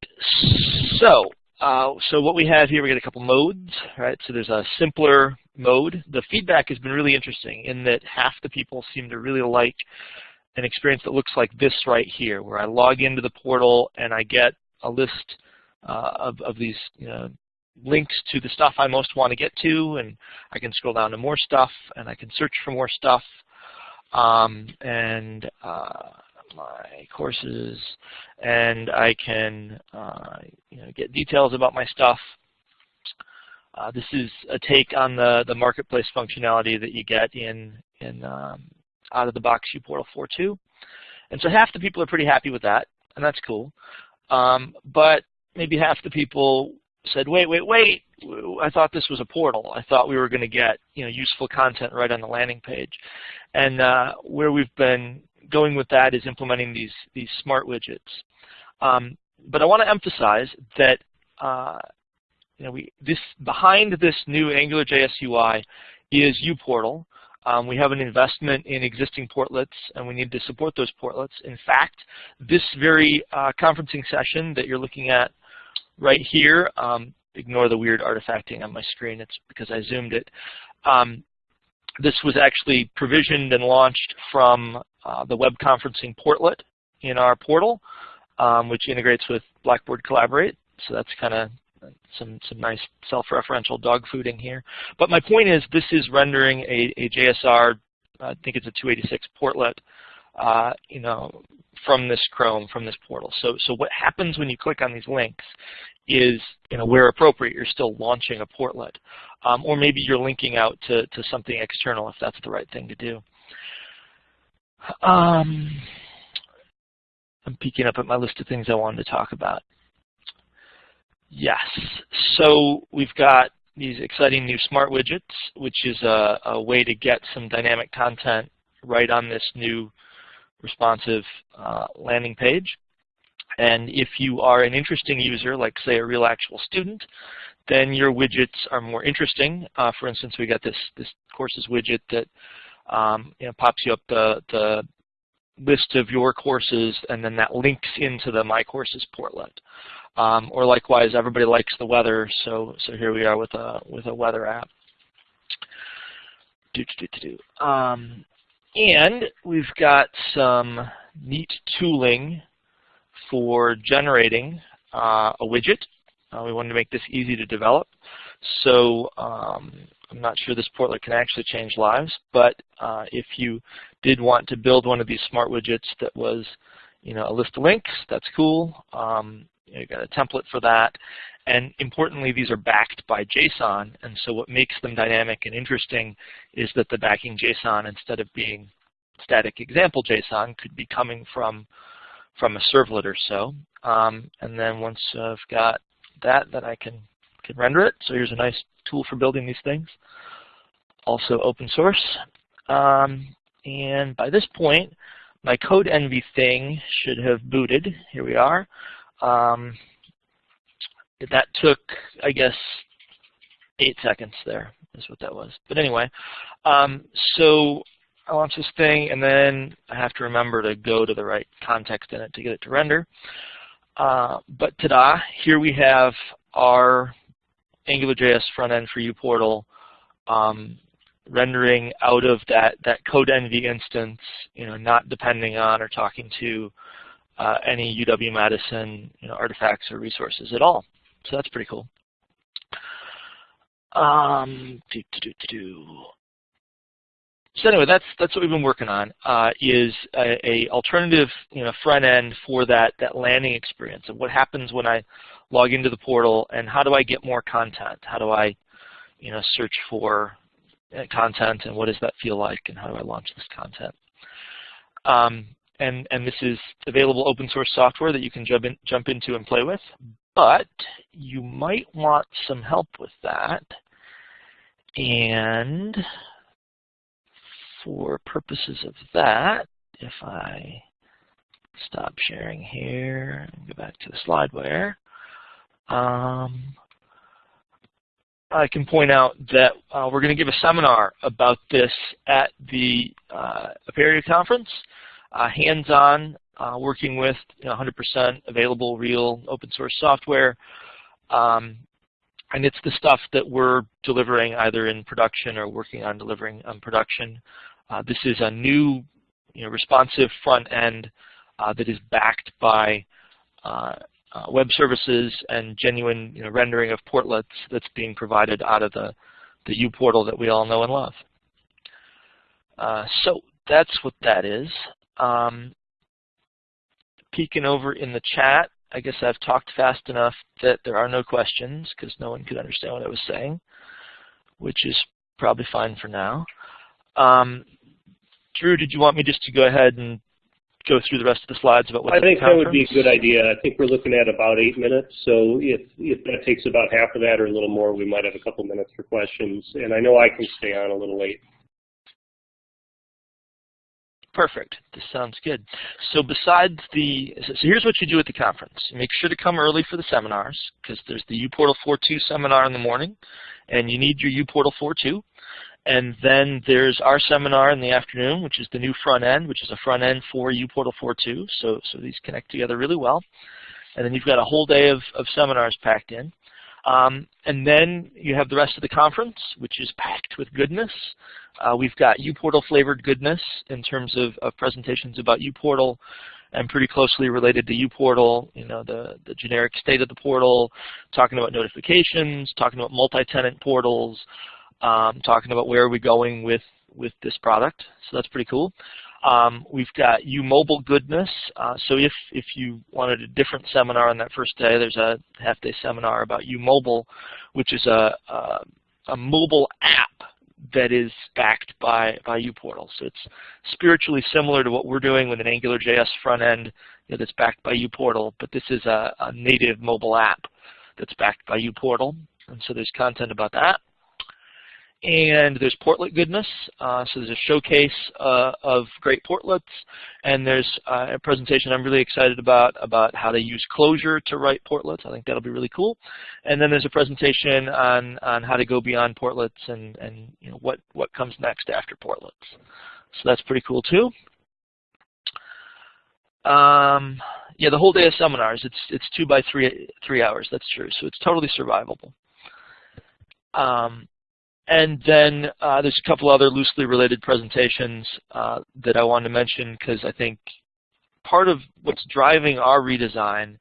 So, uh, so what we have here, we get a couple modes, right? So there's a simpler mode. The feedback has been really interesting in that half the people seem to really like an experience that looks like this right here, where I log into the portal and I get a list uh, of, of these you know, links to the stuff I most want to get to, and I can scroll down to more stuff, and I can search for more stuff, um, and uh, my courses, and I can uh, you know, get details about my stuff. Uh, this is a take on the, the marketplace functionality that you get in, in um, out of the box uPortal 4.2. And so half the people are pretty happy with that, and that's cool. Um, but maybe half the people said, wait, wait, wait, I thought this was a portal. I thought we were going to get you know useful content right on the landing page. And uh, where we've been going with that is implementing these these smart widgets. Um, but I want to emphasize that uh, you know we this behind this new AngularJS UI is uPortal. Um, we have an investment in existing portlets, and we need to support those portlets. In fact, this very uh, conferencing session that you're looking at right here, um, ignore the weird artifacting on my screen. It's because I zoomed it. Um, this was actually provisioned and launched from uh, the web conferencing portlet in our portal, um, which integrates with Blackboard Collaborate. So that's kind of some some nice self-referential dog fooding here. But my point is, this is rendering a, a JSR. I think it's a 286 portlet. Uh, you know, from this Chrome, from this portal. So, so what happens when you click on these links is, you know, where appropriate, you're still launching a portlet. Um, or maybe you're linking out to, to something external if that's the right thing to do. Um, I'm peeking up at my list of things I wanted to talk about. Yes, so we've got these exciting new smart widgets, which is a, a way to get some dynamic content right on this new responsive uh, landing page. And if you are an interesting user, like say a real actual student, then your widgets are more interesting. Uh, for instance, we got this this courses widget that um, you know, pops you up the, the list of your courses, and then that links into the My Courses portlet. Um, or likewise, everybody likes the weather, so so here we are with a with a weather app. Do, do, do, do. Um, and we've got some neat tooling for generating uh, a widget. Uh, we wanted to make this easy to develop. So um, I'm not sure this portlet can actually change lives, but uh, if you did want to build one of these smart widgets that was you know, a list of links, that's cool. Um, you got a template for that. And importantly, these are backed by JSON, and so what makes them dynamic and interesting is that the backing JSON, instead of being static example JSON, could be coming from from a servlet or so. Um, and then once I've got that, then I can can render it. So here's a nice tool for building these things. Also open source. Um, and by this point, my Codenvy thing should have booted. Here we are. Um, that took, I guess, eight seconds there is what that was. But anyway, um, so I launch this thing, and then I have to remember to go to the right context in it to get it to render. Uh, but ta-da, here we have our AngularJS front end for uPortal um, rendering out of that, that Codenvy instance, you know, not depending on or talking to uh, any UW-Madison you know, artifacts or resources at all. So that's pretty cool. Um, doo -doo -doo so anyway, that's that's what we've been working on uh, is a, a, alternative you know front end for that that landing experience of what happens when I log into the portal and how do I get more content? How do I you know search for content and what does that feel like and how do I launch this content? Um, and and this is available open source software that you can jump in, jump into and play with, but you might want some help with that. And for purposes of that, if I stop sharing here and go back to the slideware, um, I can point out that uh, we're going to give a seminar about this at the uh, Apereo conference, uh, hands-on, uh, working with 100% available real open source software. Um, and it's the stuff that we're delivering either in production or working on delivering on production. Uh, this is a new you know, responsive front end uh, that is backed by uh, web services and genuine you know, rendering of portlets that's being provided out of the, the uPortal that we all know and love. Uh, so that's what that is. Um, peeking over in the chat, I guess I've talked fast enough that there are no questions because no one could understand what I was saying, which is probably fine for now. Um, Drew, did you want me just to go ahead and go through the rest of the slides about what I think that would be a good idea. I think we're looking at about eight minutes, so if, if that takes about half of that or a little more, we might have a couple minutes for questions. And I know I can stay on a little late. Perfect. This sounds good. So besides the, so here's what you do at the conference. Make sure to come early for the seminars because there's the uPortal 4.2 seminar in the morning, and you need your uPortal 4.2. And then there's our seminar in the afternoon, which is the new front end, which is a front end for uPortal 4.2. So, so these connect together really well. And then you've got a whole day of, of seminars packed in. Um, and then you have the rest of the conference, which is packed with goodness. Uh, we've got uPortal flavored goodness in terms of, of, presentations about uPortal and pretty closely related to uPortal, you know, the, the generic state of the portal, talking about notifications, talking about multi-tenant portals, um, talking about where are we going with, with this product. So that's pretty cool. Um, we've got uMobile Goodness. Uh, so if, if you wanted a different seminar on that first day, there's a half-day seminar about uMobile, which is a, a, a, mobile app that is backed by, by uPortal. So it's spiritually similar to what we're doing with an AngularJS front end you know, that's backed by uPortal, but this is a, a native mobile app that's backed by uPortal. And so there's content about that. And there's portlet goodness. Uh, so there's a showcase uh, of great portlets. And there's uh, a presentation I'm really excited about, about how to use Clojure to write portlets. I think that'll be really cool. And then there's a presentation on, on how to go beyond portlets and, and you know, what, what comes next after portlets. So that's pretty cool too. Um, yeah, the whole day of seminars, it's, it's two by three, three hours, that's true. So it's totally survivable. Um, and then uh, there's a couple other loosely related presentations uh, that I wanted to mention because I think part of what's driving our redesign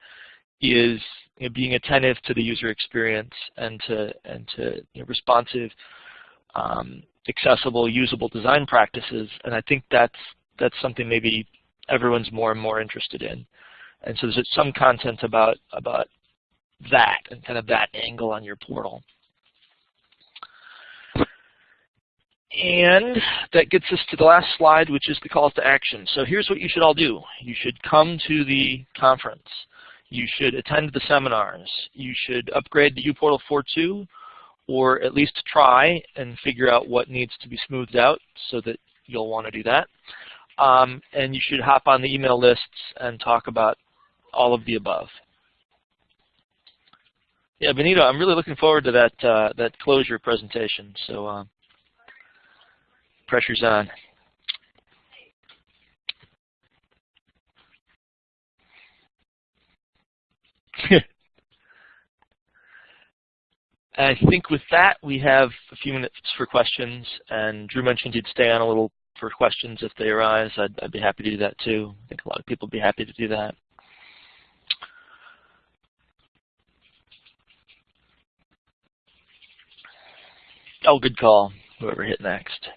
is you know, being attentive to the user experience and to and to you know, responsive, um, accessible, usable design practices. And I think that's that's something maybe everyone's more and more interested in. And so there's some content about about that and kind of that angle on your portal. And that gets us to the last slide, which is the calls to action. So here's what you should all do. You should come to the conference. You should attend the seminars. You should upgrade to uPortal 4.2 or at least try and figure out what needs to be smoothed out so that you'll want to do that. Um, and you should hop on the email lists and talk about all of the above. Yeah, Benito, I'm really looking forward to that uh, that Clojure presentation. So uh, pressure's on. I think with that, we have a few minutes for questions, and Drew mentioned he'd stay on a little for questions if they arise. I'd, I'd be happy to do that too. I think a lot of people would be happy to do that. Oh, good call, whoever hit next.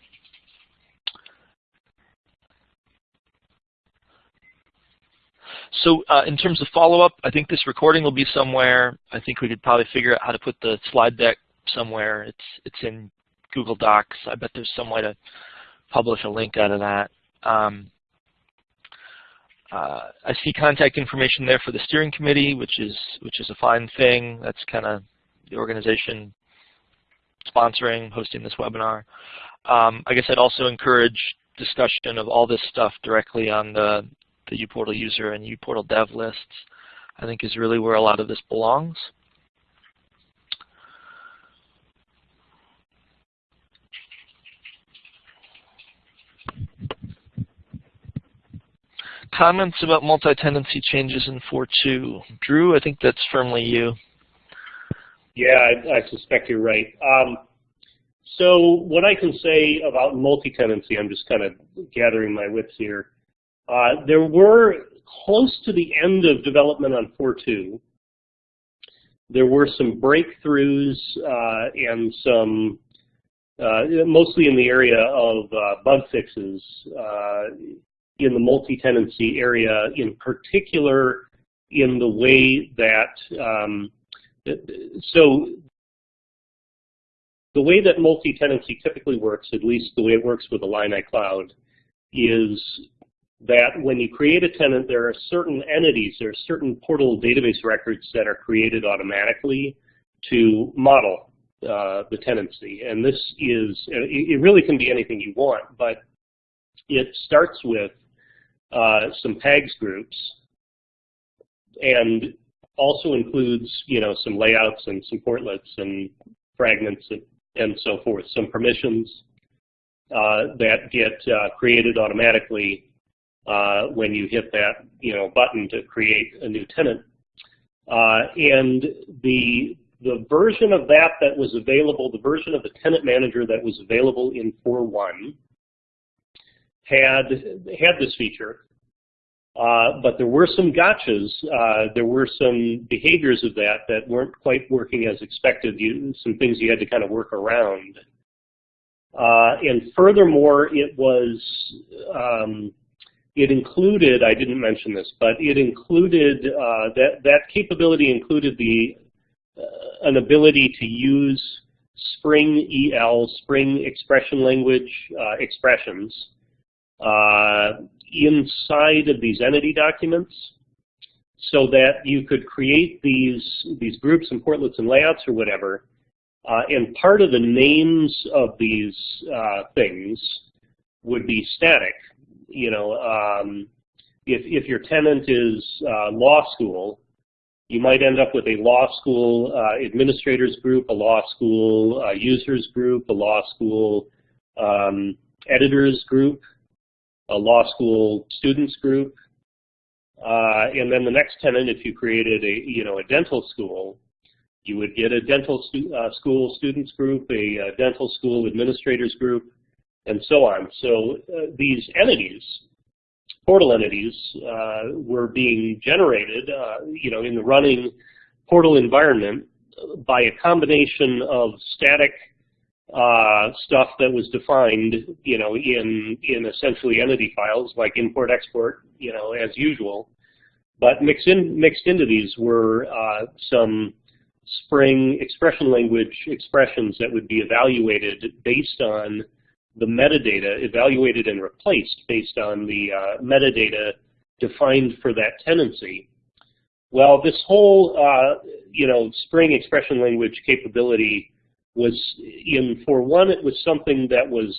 So uh, in terms of follow-up, I think this recording will be somewhere. I think we could probably figure out how to put the slide deck somewhere. It's it's in Google Docs. I bet there's some way to publish a link out of that. Um, uh, I see contact information there for the steering committee, which is which is a fine thing. That's kind of the organization sponsoring, hosting this webinar. Um, I guess I'd also encourage discussion of all this stuff directly on the the uPortal user and uPortal dev lists, I think is really where a lot of this belongs. Comments about multi-tenancy changes in 4.2. Drew, I think that's firmly you. Yeah, I, I suspect you're right. Um, so what I can say about multi-tenancy, I'm just kind of gathering my wits here. Uh, there were close to the end of development on 4.2, there were some breakthroughs uh, and some, uh, mostly in the area of uh, bug fixes uh, in the multi-tenancy area, in particular in the way that, um, so the way that multi-tenancy typically works, at least the way it works with Illini Cloud, is that when you create a tenant, there are certain entities, there are certain portal database records that are created automatically to model uh, the tenancy. And this is, it really can be anything you want, but it starts with uh, some PAGS groups and also includes, you know, some layouts and some portlets and fragments and, and so forth, some permissions uh, that get uh, created automatically uh, when you hit that, you know, button to create a new tenant. Uh, and the the version of that that was available, the version of the tenant manager that was available in 4.1 had had this feature. Uh, but there were some gotchas, uh, there were some behaviors of that that weren't quite working as expected, you, some things you had to kind of work around. Uh, and furthermore, it was, um, it included, I didn't mention this, but it included, uh, that, that capability included the, uh, an ability to use Spring EL, Spring expression language uh, expressions, inside of these entity documents so that you could create these, these groups and portlets and layouts or whatever. Uh, and part of the names of these uh, things would be static. You know, um, if, if your tenant is uh, law school, you might end up with a law school uh, administrators group, a law school uh, users group, a law school um, editors group, a law school students group. Uh, and then the next tenant, if you created a, you know, a dental school, you would get a dental stu uh, school students group, a, a, dental school administrators group, and so on. So uh, these entities, portal entities, uh, were being generated, uh, you know, in the running portal environment by a combination of static uh, stuff that was defined, you know, in in essentially entity files like import export, you know, as usual. But mixed in mixed into these were uh, some Spring expression language expressions that would be evaluated based on the metadata, evaluated and replaced based on the uh, metadata defined for that tenancy. Well, this whole, uh, you know, Spring expression language capability was in for one it was something that was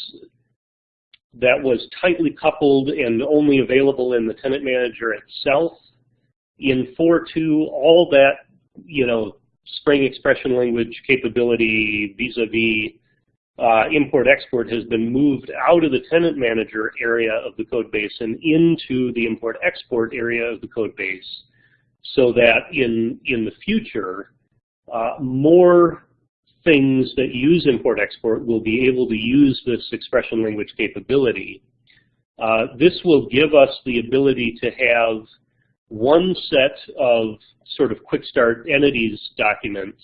that was tightly coupled and only available in the tenant manager itself. In 4.2, all that, you know, Spring expression language capability vis-a-vis uh, import-export has been moved out of the tenant manager area of the code base and into the import-export area of the code base so that in, in the future, uh, more things that use import-export will be able to use this expression language capability. Uh, this will give us the ability to have one set of sort of quick start entities documents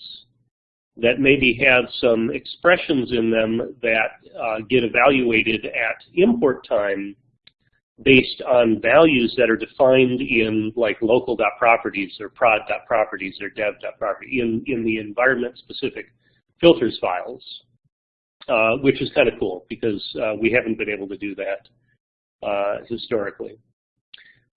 that maybe have some expressions in them that uh, get evaluated at import time based on values that are defined in like local.properties or prod.properties or dev.property in, in the environment specific filters files, uh, which is kind of cool because uh, we haven't been able to do that uh, historically.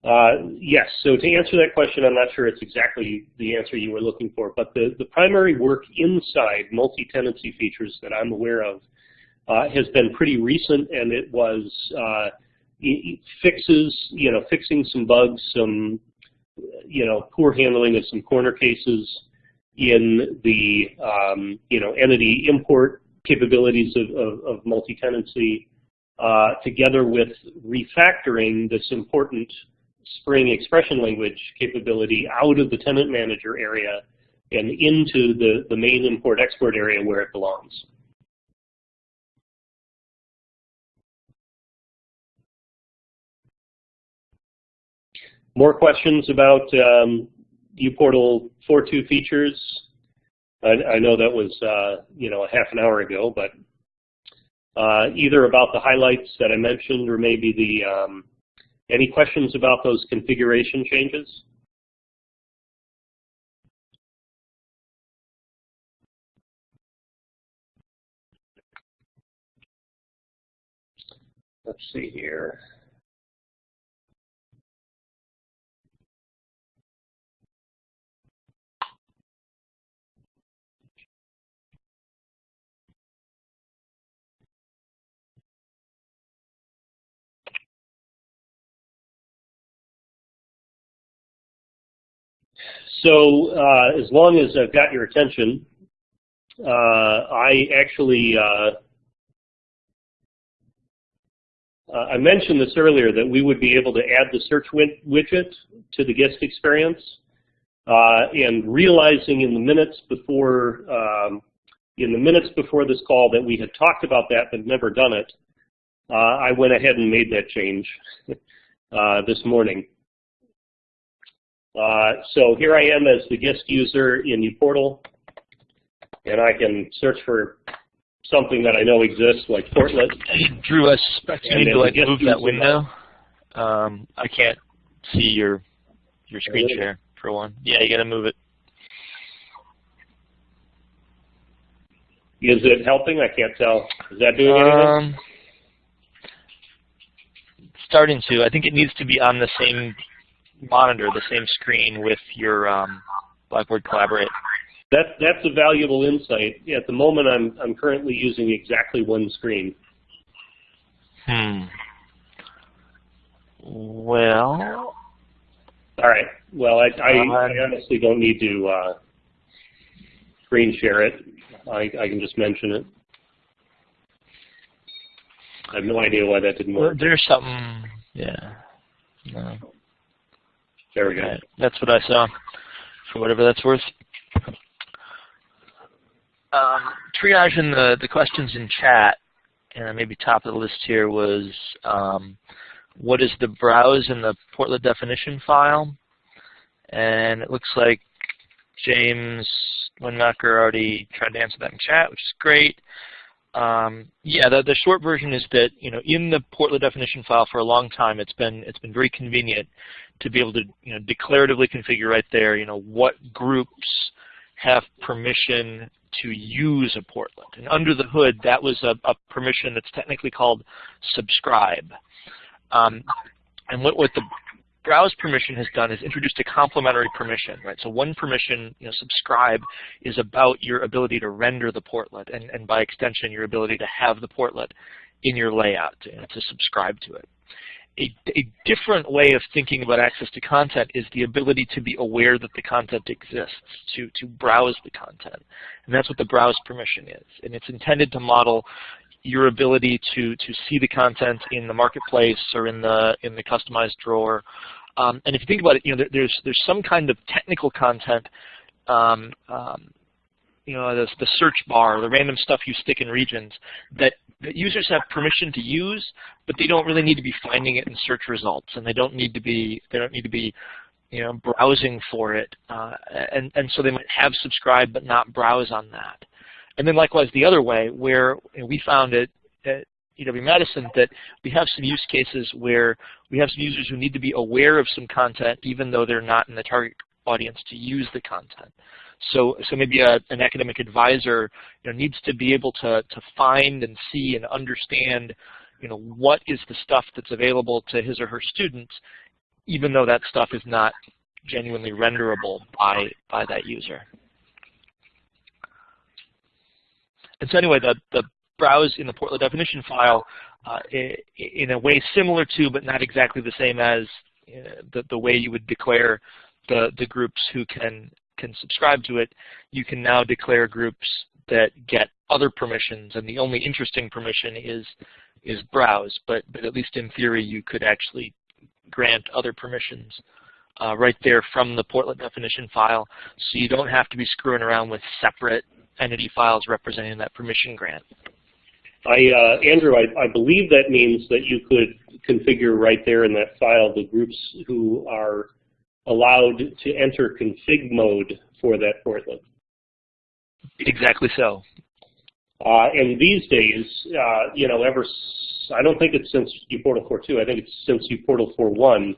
Uh, yes, so to answer that question, I'm not sure it's exactly the answer you were looking for, but the, the primary work inside multi-tenancy features that I'm aware of uh, has been pretty recent, and it was uh, it fixes, you know, fixing some bugs, some, you know, poor handling of some corner cases, in the um, you know entity import capabilities of, of, of multi-tenancy uh, together with refactoring this important Spring expression language capability out of the tenant manager area and into the, the main import-export area where it belongs. more questions about um, uPortal 4.2 features? I, I, know that was uh, you know a half an hour ago, but uh, either about the highlights that I mentioned or maybe the um, any questions about those configuration changes? Let's see here. So uh, as long as I've got your attention, uh, I actually uh, uh, I mentioned this earlier that we would be able to add the search widget to the guest experience. Uh, and realizing in the minutes before um, in the minutes before this call that we had talked about that but never done it, uh, I went ahead and made that change this morning. Uh, so here I am as the guest user in uPortal, and I can search for something that I know exists, like Portlet. Drew, I suspect you need to like move that window. Um, I can't see your your screen really? share for one. Yeah, you got to move it. Is it helping? I can't tell. Is that doing um, anything? Starting to. I think it needs to be on the same monitor, the same screen with your um, Blackboard Collaborate. That, that's a valuable insight. Yeah, at the moment, I'm, I'm currently using exactly one screen. Hmm. Well. All right. Well, I, I, uh, I honestly don't need to uh, screen share it. I, I can just mention it. I have no idea why that didn't work. There's something, yeah. No. There we go. That's what I saw, for whatever that's worth. Um, triaging the, the questions in chat, and maybe top of the list here was um, what is the browse in the portlet definition file? And it looks like James Wennmacher already tried to answer that in chat, which is great. Um, yeah, the, the short version is that you know in the portlet definition file for a long time it's been it's been very convenient to be able to you know declaratively configure right there you know what groups have permission to use a portlet. And under the hood, that was a, a permission that's technically called subscribe. Um, and what, what the browse permission has done is introduced a complementary permission, right? So one permission, you know, subscribe, is about your ability to render the portlet, and, and by extension, your ability to have the portlet in your layout, to, to subscribe to it. A, a, different way of thinking about access to content is the ability to be aware that the content exists, to, to browse the content. And that's what the browse permission is. And it's intended to model your ability to to see the content in the marketplace or in the in the customized drawer. Um, and if you think about it, you know, there, there's there's some kind of technical content, um, um, you know, the, the search bar, the random stuff you stick in regions that, that users have permission to use, but they don't really need to be finding it in search results, and they don't need to be they don't need to be you know, browsing for it, uh, and, and so they might have subscribe but not browse on that. And then likewise the other way, where we found it at UW-Madison that we have some use cases where we have some users who need to be aware of some content even though they're not in the target audience to use the content. So, so maybe a, an academic advisor you know, needs to be able to, to find and see and understand you know, what is the stuff that's available to his or her students, even though that stuff is not genuinely renderable by, by that user. And so anyway, the, the browse in the portlet definition file uh, in a way similar to, but not exactly the same as uh, the, the way you would declare the, the groups who can, can subscribe to it, you can now declare groups that get other permissions, and the only interesting permission is, is browse, but, but at least in theory you could actually grant other permissions uh, right there from the portlet definition file, so you don't have to be screwing around with separate entity files representing that permission grant. I, uh, Andrew, I, I believe that means that you could configure right there in that file the groups who are allowed to enter config mode for that portlet. Exactly so. Uh, and these days, uh, you know, ever I don't think it's since uPortal 4.2. I think it's since uPortal 4.1.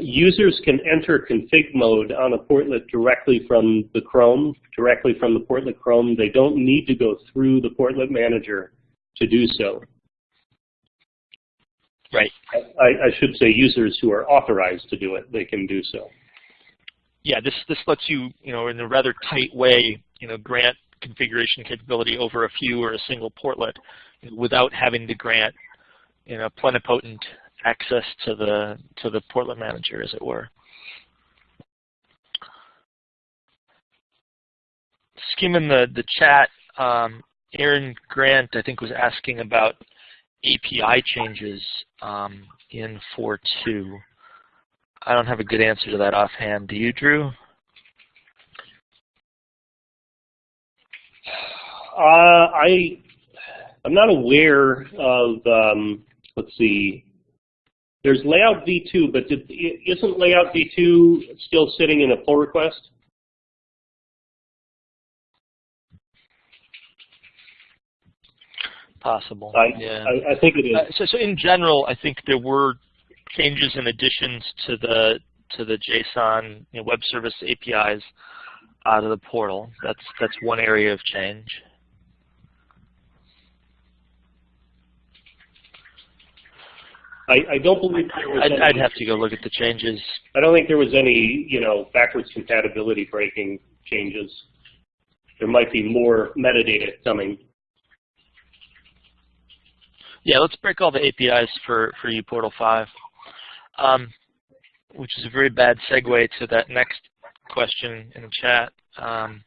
Users can enter config mode on a portlet directly from the Chrome, directly from the portlet Chrome. They don't need to go through the portlet manager to do so. Right. I, I, should say users who are authorized to do it, they can do so. Yeah, this this lets you, you know, in a rather tight way, you know, grant configuration capability over a few or a single portlet without having to grant, you know, plenipotent access to the to the portlet manager, as it were. Skimming the the chat, um, Aaron Grant, I think, was asking about API changes um, in 4.2. I don't have a good answer to that offhand. Do you, Drew? Uh, I I'm not aware of. Um, let's see. There's layout v2, but did, isn't layout v2 still sitting in a pull request? Possible. I, yeah. I, I think it is. Uh, so, so in general, I think there were changes and additions to the to the JSON you know, web service APIs out of the portal. That's that's one area of change. I, I don't believe there was I'd, any, I'd have to go look at the changes. I don't think there was any, you know, backwards compatibility breaking changes. There might be more metadata coming. Yeah, let's break all the APIs for, for uPortal 5, um, which is a very bad segue to that next question in the chat um,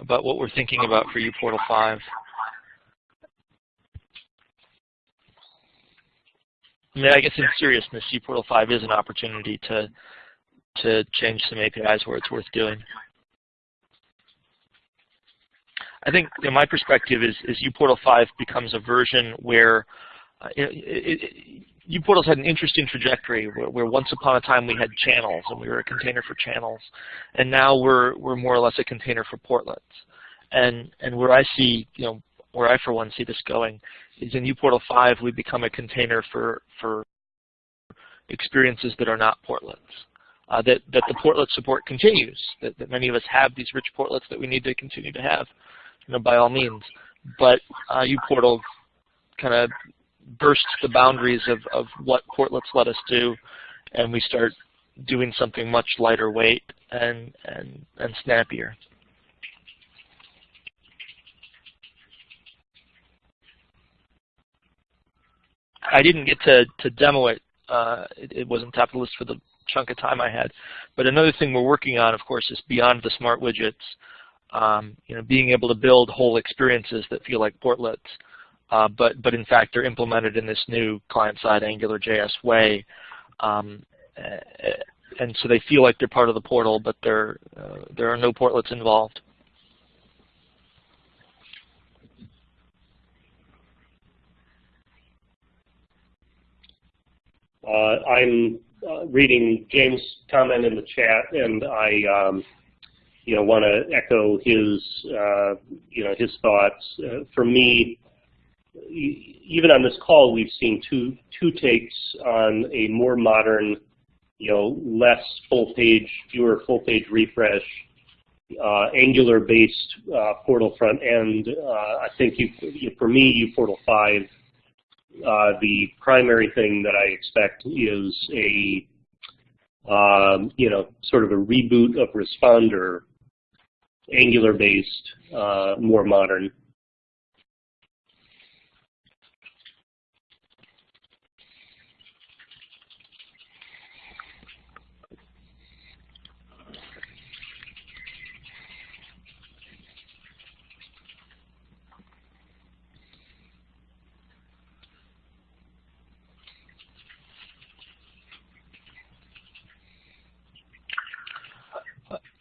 about what we're thinking about for uPortal 5. I mean, I guess in seriousness, uPortal 5 is an opportunity to to change some APIs where it's worth doing. I think you know, my perspective is, is uPortal 5 becomes a version where uh, uPortal's had an interesting trajectory where, where, once upon a time we had channels and we were a container for channels, and now we're we're more or less a container for portlets. And and where I see you know where I for one see this going is in uPortal 5 we become a container for, for experiences that are not portlets. Uh, that, that the portlet support continues, that, that many of us have these rich portlets that we need to continue to have, you know, by all means. But uh, uPortal kind of bursts the boundaries of, of what portlets let us do, and we start doing something much lighter weight and, and, and snappier. I didn't get to, to demo it. Uh, it. it. wasn't top of the list for the chunk of time I had. But another thing we're working on, of course, is beyond the smart widgets, um, you know, being able to build whole experiences that feel like portlets, uh, but, but in fact they're implemented in this new client-side AngularJS way. Um, and so they feel like they're part of the portal, but uh, there are no portlets involved. Uh, I'm uh, reading James' comment in the chat, and I, um, you know, want to echo his, uh, you know, his thoughts. Uh, for me, even on this call, we've seen two two takes on a more modern, you know, less full page, fewer full page refresh, uh, Angular-based uh, portal front end. I think you, for me, uPortal 5 uh, the primary thing that I expect is a, um, you know, sort of a reboot of Respondr, Angular-based, uh, more modern.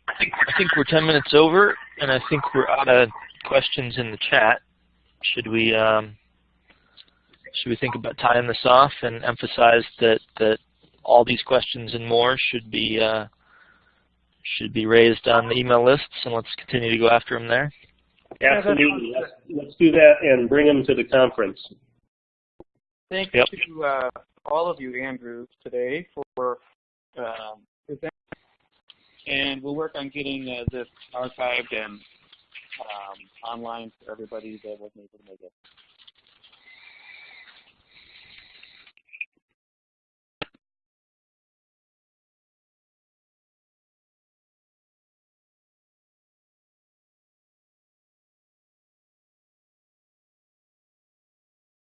I think we're 10 minutes over, and I think we're out of questions in the chat. Should we um, should we think about tying this off and emphasize that that all these questions and more should be uh, should be raised on the email lists, and let's continue to go after them there. Absolutely. Let's, let's do that and bring them to the conference. Thank Yep. you to uh, all of you, Andrew, today for um, presenting. And we'll work on getting uh, this archived and um, online for everybody that wasn't able to make it.